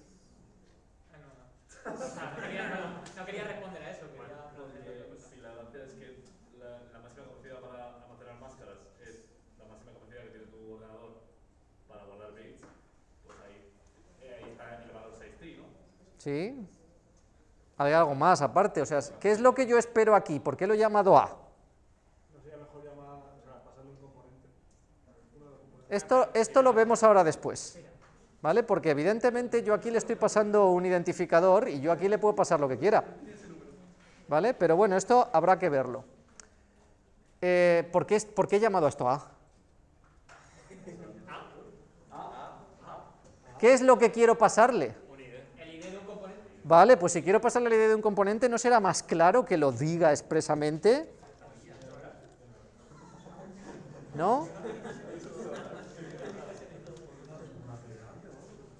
S7: Ah, no, quería, no, no quería responder a eso, quería
S2: si la gracia es que la, la máxima capacidad para almacenar máscaras es la máxima capacidad que tiene tu ordenador para guardar bits, pues ahí, eh, ahí está el valor 6T, ¿no?
S1: ¿Sí? Hay algo más aparte, o sea, ¿qué es lo que yo espero aquí? ¿Por qué lo he llamado A?
S3: No sería mejor llamar, o sea, pasarle un componente. Uno de los componentes.
S1: Esto, esto lo vemos ahora después, ¿vale? Porque evidentemente yo aquí le estoy pasando un identificador y yo aquí le puedo pasar lo que quiera, ¿vale? Pero bueno, esto habrá que verlo. Eh, ¿por, qué, es- ¿Por qué he llamado a esto A? ¿Qué es lo que quiero pasarle? Vale, pues si quiero pasarle la idea de un componente, ¿no será más claro que lo diga expresamente? ¿No?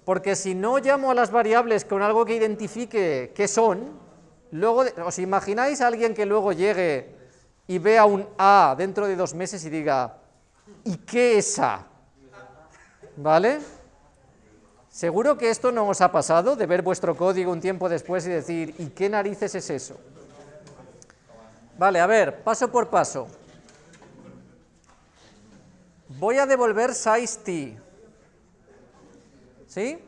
S1: Porque si no llamo a las variables con algo que identifique qué son, luego, ¿os imagináis a alguien que luego llegue y vea un A dentro de dos meses y diga, ¿y qué es A? ¿Vale? Seguro que esto no os ha pasado, de ver vuestro código un tiempo después y decir, ¿y qué narices es eso? Vale, a ver, paso por paso. Voy a devolver size t. ¿Sí?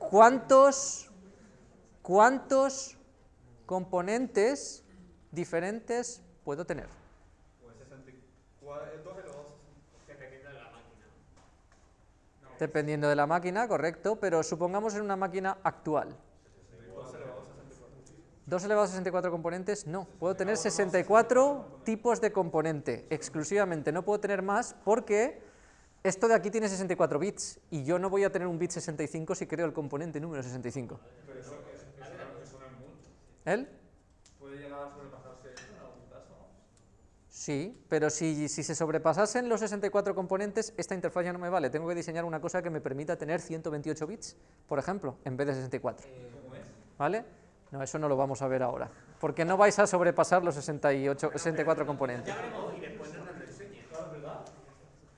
S1: ¿Cuántos, cuántos componentes diferentes puedo tener?
S4: 64, 2 elevado a 64.
S7: Dependiendo de la máquina.
S1: Dependiendo de la máquina, correcto, pero supongamos en una máquina actual.
S4: 2 elevado a 64.
S1: 2 elevado a 64 componentes, no. Puedo tener 64 tipos de componente, exclusivamente. No puedo tener más porque Esto de aquí tiene 64 bits, y yo no voy a tener un bit 65 si creo el componente número 65.
S2: Pero eso, eso, eso, eso no es mucho.
S1: ¿Él?
S2: Puede llegar a sobrepasarse en algún caso.
S1: Sí, pero si, si se sobrepasasen los 64 componentes, esta interfaz ya no me vale. Tengo que diseñar una cosa que me permita tener 128 bits, por ejemplo, en vez de 64.
S2: ¿Cómo es?
S1: ¿Vale? No, eso no lo vamos a ver ahora, porque no vais a sobrepasar los 68, 64 componentes.
S7: Y después no nos lo enseñes.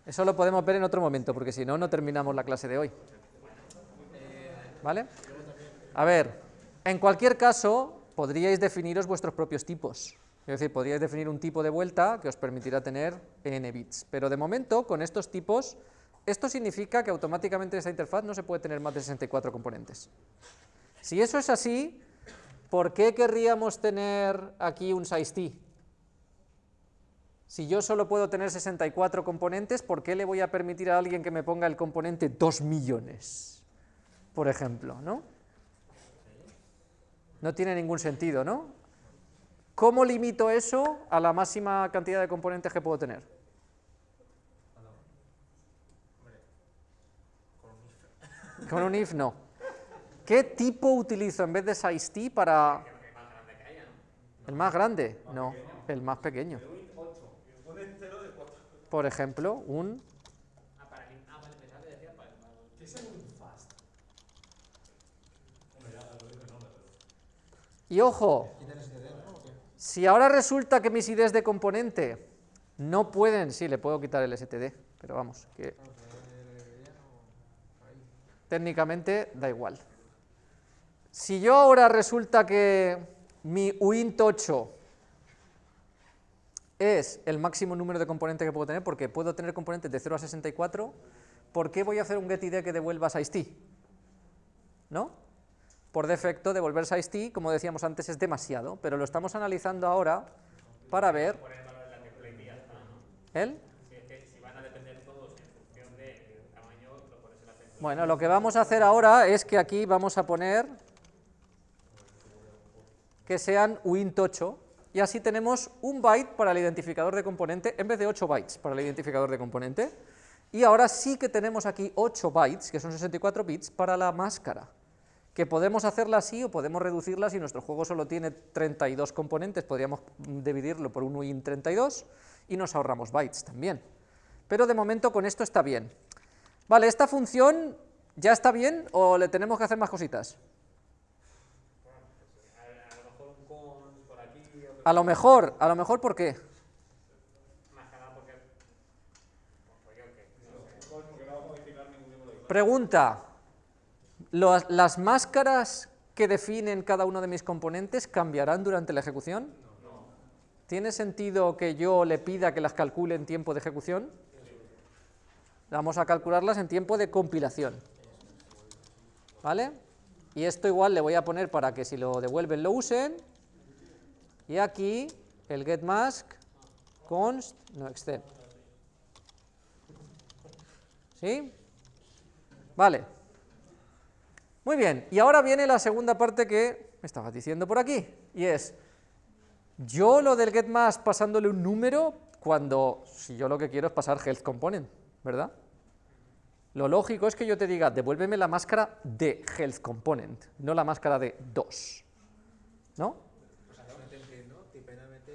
S1: Eso lo podemos ver en otro momento, porque si no, no terminamos la clase de hoy. ¿Vale? A ver, en cualquier caso, podríais definiros vuestros propios tipos. Es decir, podríais definir un tipo de vuelta que os permitirá tener n bits. Pero de momento, con estos tipos, esto significa que automáticamente en esta interfaz no se puede tener más de 64 componentes. Si eso es así, ¿por qué querríamos tener aquí un size Si yo solo puedo tener 64 componentes, ¿por qué le voy a permitir a alguien que me ponga el componente 2 millones? Por ejemplo, ¿no? No tiene ningún sentido, ¿no? ¿Cómo limito eso a la máxima cantidad de componentes que puedo tener? Con un if no. ¿Qué tipo utilizo en vez de size para el más grande? No, el más pequeño.
S4: Es un fast?
S1: y ojo, si ahora resulta que mis IDs de componente no pueden, sí, le puedo quitar el STD, pero vamos, que técnicamente da igual. Si yo ahora resulta que mi uint 8 es el máximo número de componentes que puedo tener, porque puedo tener componentes de 0 a 64, ¿por qué voy a hacer un getID que devuelva sizeT? ¿No? Por defecto, devolver sizeT, como decíamos antes, es demasiado, pero lo estamos analizando ahora para ver...
S7: el.
S1: Bueno, lo que vamos a hacer ahora es que aquí vamos a poner que sean uint8 y así tenemos un byte para el identificador de componente en vez de 8 bytes para el identificador de componente y ahora sí que tenemos aquí 8 bytes, que son 64 bits, para la máscara que podemos hacerla así o podemos reducirla si nuestro juego solo tiene 32 componentes, podríamos dividirlo por un uint32 y nos ahorramos bytes también. Pero de momento con esto está bien. Vale, ¿esta función ya está bien o le tenemos que hacer más cositas?
S7: A, a lo mejor un cons por aquí, otro
S1: A lo mejor, a lo mejor ¿por qué? Pregunta, ¿los- ¿las máscaras que definen cada uno de mis componentes cambiarán durante la ejecución? ¿Tiene sentido que yo le pida que las calcule en tiempo de ejecución? Vamos a calcularlas en tiempo de compilación. ¿Vale? Y esto igual le voy a poner para que si lo devuelven lo usen. Y aquí el getMask const no extend. ¿Sí? Vale. Muy bien, y ahora viene la segunda parte que me estabas diciendo por aquí, y es, yo lo del getMask pasándole un número cuando, si yo lo que quiero es pasar health component, ¿verdad? Lo lógico es que yo te diga, devuélveme la máscara de health component, no la máscara de 2, ¿no?
S6: Pues hacer una template, ¿no? Tipo NMT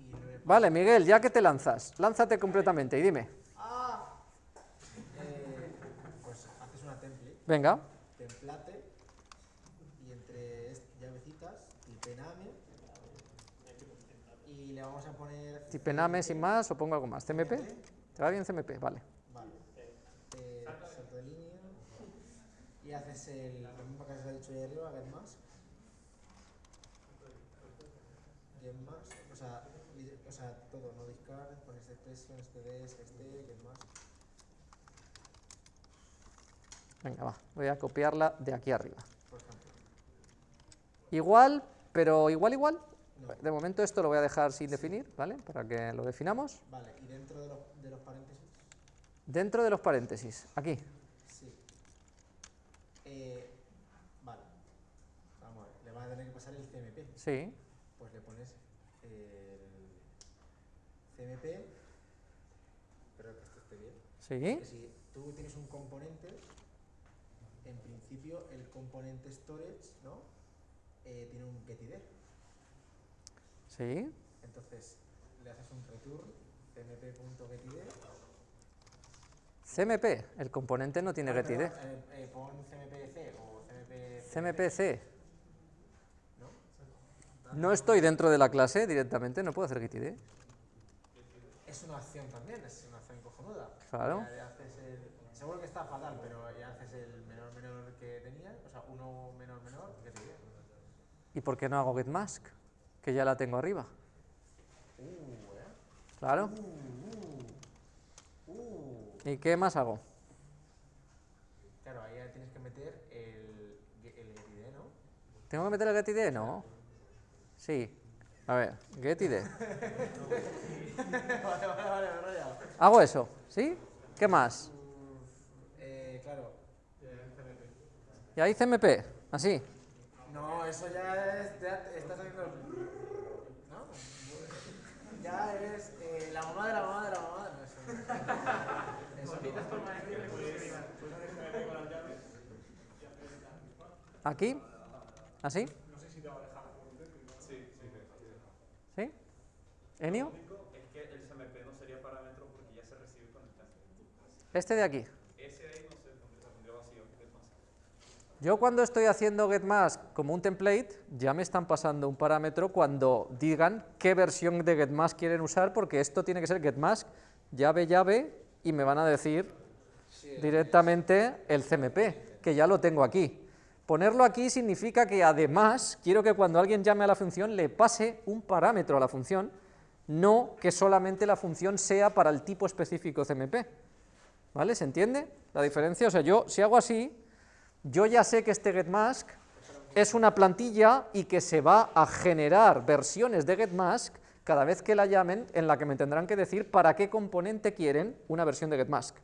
S6: y no le-
S1: Vale, Miguel, ya que te lanzas, lánzate completamente y dime,
S6: Eh, pues haces una template,
S1: venga,
S6: template, y entre llavecitas, tipename, y le vamos a poner...
S1: tipename sin más o pongo algo más, CMP, ¿te va bien CMP? Vale.
S6: Vale. Eh, salto de línea, y haces el, lo mismo que has dicho ahí arriba, get más. Get más, o sea, o sea, todo, no discard, pones expression, este des, este, get más.
S1: Venga, va, voy a copiarla de aquí arriba.
S6: por ejemplo.
S1: Igual, pero igual, igual.
S6: No.
S1: De momento esto lo voy a dejar sin definir, ¿vale? Para que lo definamos.
S6: Vale, y dentro de los, de los paréntesis,
S1: Dentro de los paréntesis, aquí.
S6: sí. Eh, vale. Vamos a ver, le vas a tener que pasar el CMP.
S1: Sí,
S6: Pues le pones el CMP. Espero que esto esté bien.
S1: ¿Sí?
S6: Que si tú tienes un componente, en principio el componente storage, ¿no? Eh, tiene un getID.
S1: ¿Sí?
S6: Entonces le haces un return cmp.getID.
S1: CMP, el componente no tiene
S6: Ah,
S1: getID.
S6: eh, eh, pon cmpc o cmp.
S1: CMPC.
S6: ¿no?
S1: No estoy dentro de la clase directamente, no puedo hacer getID.
S6: Es una acción también, es una acción cojonuda.
S1: Claro.
S6: Ya- ya haces el- seguro que está fatal, pero ya haces el menor menor que tenía, o sea, uno menor menor, getID.
S1: ¿Y por qué no hago getmask? Que ya la tengo arriba.
S6: Uh, eh.
S1: Claro.
S6: Uh, uh.
S1: ¿Y qué más hago?
S6: Claro, ahí ya tienes que meter el, el getID, ¿no?
S1: ¿Tengo que meter el getID? No. Sí. A ver, getID.
S6: vale, vale, vale, me he rayado.
S1: Hago eso, ¿sí? ¿Qué más?
S6: Eh, claro.
S1: Y ahí CMP, así.
S6: No, eso ya es. Ya estás haciendo. ¿No? Ya es eh, la mamá de la mamá de la mamá. No, eso. Eso no.
S1: Aquí. ¿Así? ¿Enio?
S4: Es que el CMP no sería parámetro porque ya se recibe con el clase.
S1: Este de aquí.
S4: Ese de ahí no sé, porque se pondría vacío. ¿qué más?
S1: Yo cuando estoy haciendo getmask como un template, ya me están pasando un parámetro cuando digan qué versión de getmask quieren usar, porque esto tiene que ser getmask, llave, llave, y me van a decir directamente el CMP, que ya lo tengo aquí. Ponerlo aquí significa que además quiero que cuando alguien llame a la función le pase un parámetro a la función, no que solamente la función sea para el tipo específico CMP. ¿Vale? ¿Se entiende la diferencia? O sea, yo si hago así, yo ya sé que este getmask es una plantilla y que se va a generar versiones de getmask cada vez que la llamen en la que me tendrán que decir para qué componente quieren una versión de getmask.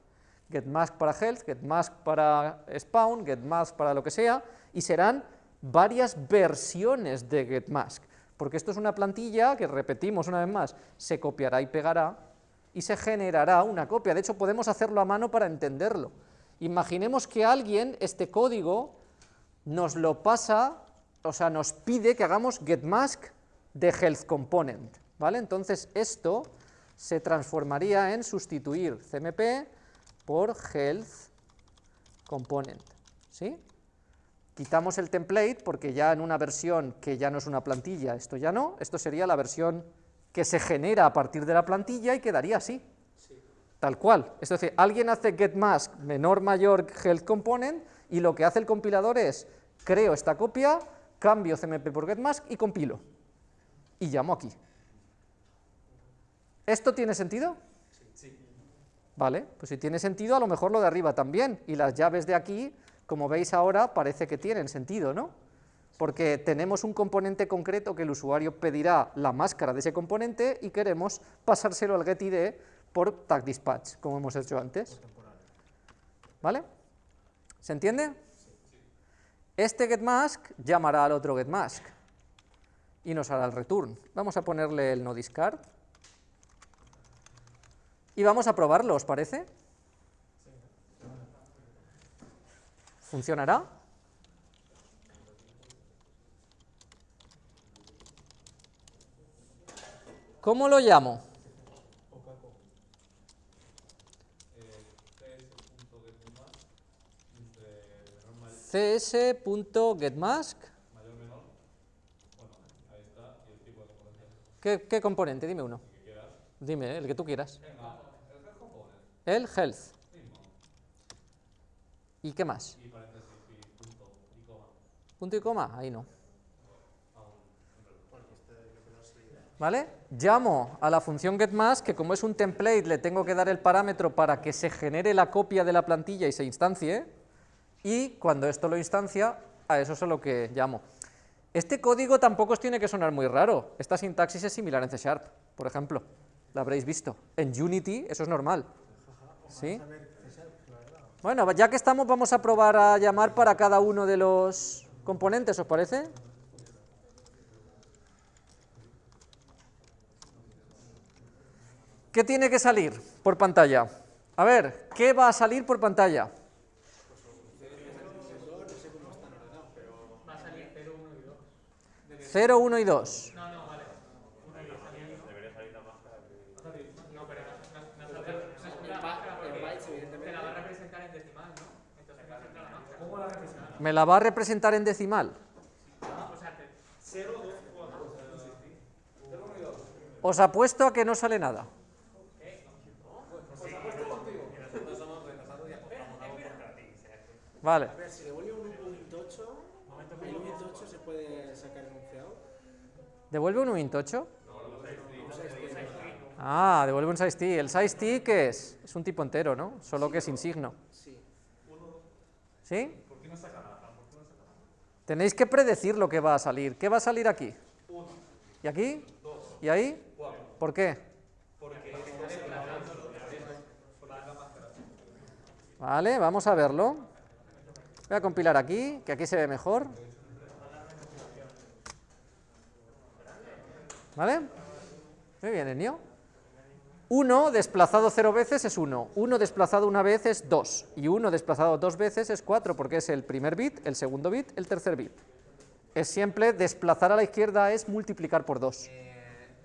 S1: Getmask para health, getmask para spawn, getmask para lo que sea, y serán varias versiones de getmask, porque esto es una plantilla que, repetimos una vez más, se copiará y pegará, y se generará una copia. De hecho, podemos hacerlo a mano para entenderlo. Imaginemos que alguien este código nos lo pasa, o sea, nos pide que hagamos getmask de health component, ¿vale? Entonces esto se transformaría en sustituir cmp por health component, ¿sí? Quitamos el template porque ya en una versión que ya no es una plantilla, esto ya no, esto sería la versión que se genera a partir de la plantilla y quedaría así, tal cual. Es decir, alguien hace getmask menor mayor health component y lo que hace el compilador es creo esta copia, cambio cmp por getmask y compilo. Y llamo aquí. ¿Esto tiene sentido? Vale, pues si tiene sentido, a lo mejor lo de arriba también. Y las llaves de aquí, como veis ahora, parece que tienen sentido, ¿no? Porque tenemos un componente concreto que el usuario pedirá la máscara de ese componente y queremos pasárselo al getID por tag dispatch, como hemos hecho antes. ¿Vale? ¿Se entiende? Este getmask llamará al otro getmask y nos hará el return. Vamos a ponerle el no discard. Y vamos a probarlo, ¿os parece? ¿Funcionará? ¿Cómo lo llamo? cs.getmask ¿Qué, ¿Qué componente? Dime uno. Dime, el que tú quieras. El health. ¿Y qué más? Punto y coma, ahí no. ¿Vale? Llamo a la función getMask, que como es un template le tengo que dar el parámetro para que se genere la copia de la plantilla y se instancie, y cuando esto lo instancia, a eso es a lo que llamo. Este código tampoco os tiene que sonar muy raro, esta sintaxis es similar en C Sharp, por ejemplo, la habréis visto. En Unity eso es normal. ¿Sí? Bueno, ya que estamos vamos a probar a llamar para cada uno de los componentes, ¿os parece? ¿Qué tiene que salir por pantalla? A ver, ¿qué va a salir por pantalla?
S7: Salir 0, 1 y 2.
S1: 0, 1 y 2.
S7: No, no, vale.
S2: Debería salir la máscara.
S7: No, pero no, no, no, no, no,
S6: En ba- en bytes,
S7: Te
S6: evidentemente.
S7: la va a representar en decimal, ¿no? Entonces representa la máscara.
S1: ¿Me la va a representar en decimal?
S7: O sea, te-
S4: 0, 2, 4.
S1: Os apuesto a que no sale nada. Vale.
S6: A ver, si devuelve un 1.8, el 1.8 se puede sacar enunciado.
S1: ¿Devuelve un int8? Ah, devuelve un size ¿El size qué es? Es un tipo entero, ¿no? Solo que sin signo.
S6: Sí.
S1: ¿Sí? Tenéis que predecir lo que va a salir. ¿Qué va a salir aquí? ¿Y aquí? ¿Y ahí? ¿Por qué? Vale, vamos a verlo. Voy a compilar aquí, que aquí se ve mejor. ¿Vale? Muy bien, Enio. 1 desplazado 0 veces es 1, 1 desplazado una vez es 2, y 1 desplazado dos veces es 4, porque es el primer bit, el segundo bit, el tercer bit. Es siempre desplazar a la izquierda es multiplicar por 2.
S6: Eh,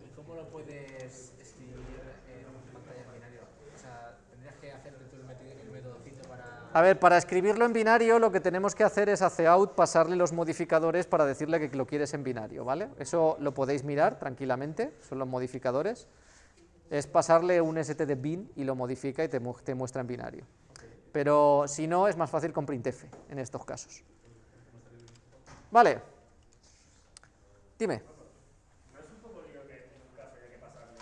S6: ¿Y cómo lo puedes escribir en pantalla en binario? O sea, tendrías que hacer el métodocito para...
S1: A ver, para escribirlo en binario lo que tenemos que hacer es a out pasarle los modificadores para decirle que lo quieres en binario, ¿vale? Eso lo podéis mirar tranquilamente, son los modificadores. Es pasarle un st de bin y lo modifica y te, mu- te muestra en binario. Pero si no, es más fácil con printf en estos casos. Vale. Dime.
S7: ¿No es un poco lío que en un caso haya que pasarle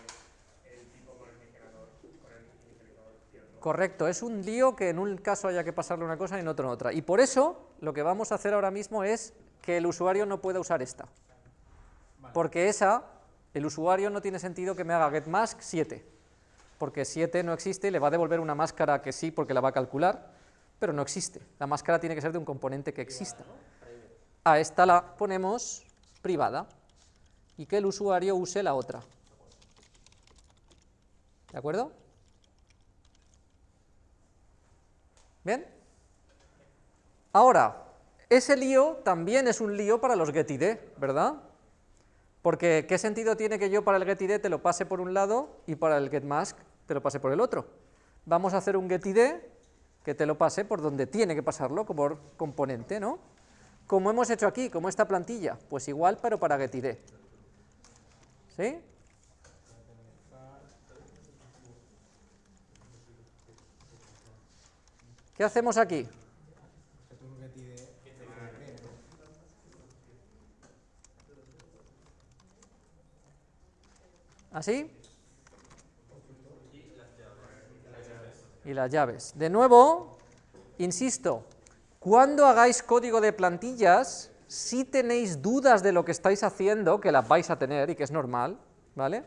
S7: el tipo con el inicializador, con el inicializador cierto?
S1: Correcto, es un lío que en un caso haya que pasarle una cosa y en otro en otra. Y por eso lo que vamos a hacer ahora mismo es que el usuario no pueda usar esta. Porque esa, el usuario no tiene sentido que me haga getMask 7, porque 7 no existe le va a devolver una máscara que sí porque la va a calcular, pero no existe. La máscara tiene que ser de un componente que exista. A esta la ponemos privada y que el usuario use la otra. ¿De acuerdo? ¿Bien? Ahora, ese lío también es un lío para los getID, ¿verdad? Porque, ¿qué sentido tiene que yo para el getID te lo pase por un lado y para el getMask te lo pase por el otro? Vamos a hacer un getID que te lo pase por donde tiene que pasarlo, como componente, ¿no? Como hemos hecho aquí, como esta plantilla, pues igual, pero para getID. ¿Sí? ¿Qué hacemos aquí? ¿Así? Y las llaves. De nuevo, insisto, cuando hagáis código de plantillas, si tenéis dudas de lo que estáis haciendo, que las vais a tener y que es normal, ¿vale?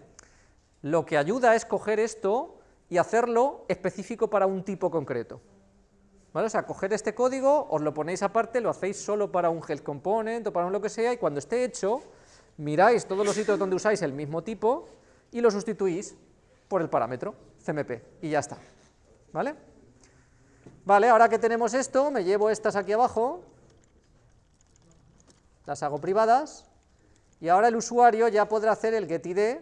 S1: Lo que ayuda es coger esto y hacerlo específico para un tipo concreto. ¿Vale? O sea, coger este código, os lo ponéis aparte, lo hacéis solo para un health component o para un lo que sea, y cuando esté hecho, miráis todos los sitios donde usáis el mismo tipo y lo sustituís por el parámetro CMP, y ya está. ¿Vale? Vale, ahora que tenemos esto, me llevo estas aquí abajo, las hago privadas, y ahora el usuario ya podrá hacer el getID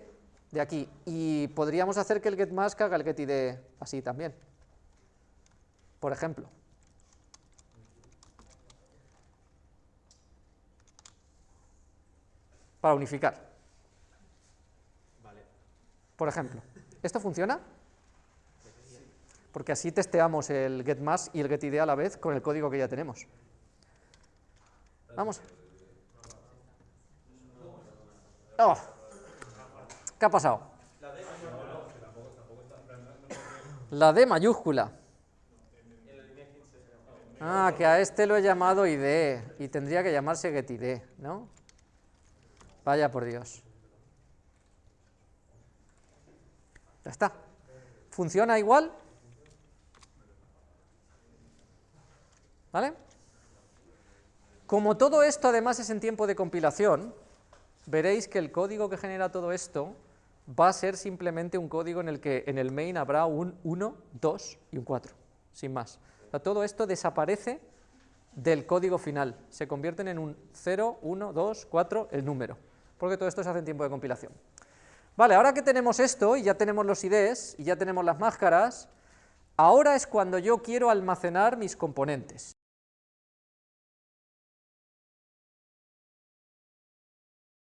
S1: de aquí, y podríamos hacer que el getMask haga el getID así también, por ejemplo. Para unificar. Por ejemplo, ¿esto funciona? Porque así testeamos el getMask y el getID a la vez con el código que ya tenemos. Vamos. Oh. ¿Qué ha pasado? La D mayúscula. Ah, que a este lo he llamado ID y tendría que llamarse getID, ¿no? Vaya por Dios. Ya está. ¿Funciona igual? ¿Vale? Como todo esto además es en tiempo de compilación, veréis que el código que genera todo esto va a ser simplemente un código en el que en el main habrá un 1, 2 y un 4, sin más. Todo esto desaparece del código final, se convierten en un 0, 1, 2, 4, el número, porque todo esto se hace en tiempo de compilación. Vale, ahora que tenemos esto, y ya tenemos los IDs, y ya tenemos las máscaras, ahora es cuando yo quiero almacenar mis componentes.